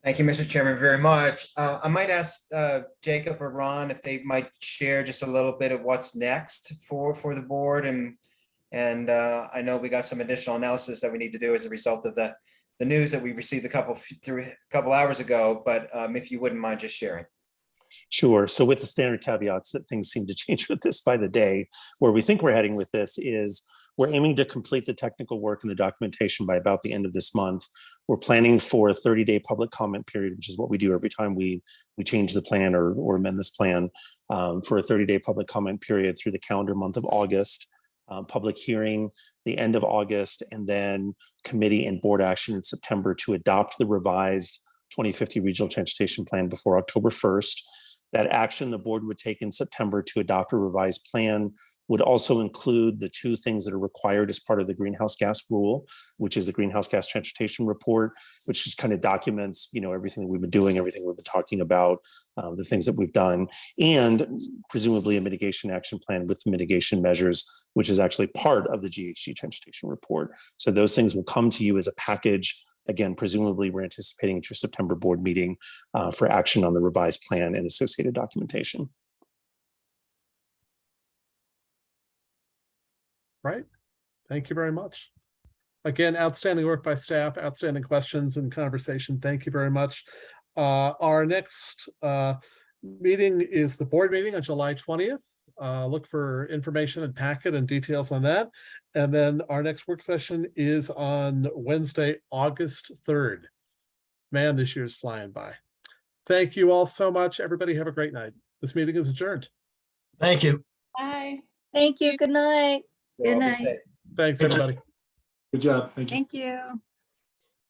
[SPEAKER 4] Thank you, Mr. Chairman, very much. Uh, I might ask uh, Jacob or Ron if they might share just a little bit of what's next for, for the board and and uh, I know we got some additional analysis that we need to do as a result of the the news that we received a couple through a couple hours ago, but um, if you wouldn't mind just sharing.
[SPEAKER 2] Sure. So with the standard caveats that things seem to *laughs* change with this by the day, where we think we're heading with this is we're aiming to complete the technical work and the documentation by about the end of this month. We're planning for a 30-day public comment period, which is what we do every time we we change the plan or, or amend this plan um, for a 30-day public comment period through the calendar month of August. Um, public hearing the end of August, and then committee and board action in September to adopt the revised 2050 regional transportation plan before October 1st. That action the board would take in September to adopt a revised plan would also include the two things that are required as part of the greenhouse gas rule, which is the greenhouse gas transportation report, which just kind of documents, you know, everything that we've been doing, everything we've been talking about, uh, the things that we've done, and presumably a mitigation action plan with mitigation measures, which is actually part of the GHG transportation report. So those things will come to you as a package. Again, presumably we're anticipating at your September board meeting uh, for action on the revised plan and associated documentation.
[SPEAKER 1] Right. Thank you very much. Again, outstanding work by staff, outstanding questions and conversation. Thank you very much. Uh, our next uh, meeting is the board meeting on July 20th. Uh, look for information and packet and details on that. And then our next work session is on Wednesday, August 3rd. Man, this year's flying by. Thank you all so much. Everybody have a great night. This meeting is adjourned.
[SPEAKER 18] Thank you.
[SPEAKER 13] Bye.
[SPEAKER 10] Thank you. Good night.
[SPEAKER 13] Good night.
[SPEAKER 1] Thanks, everybody.
[SPEAKER 11] Good job. Thank you.
[SPEAKER 13] Thank you.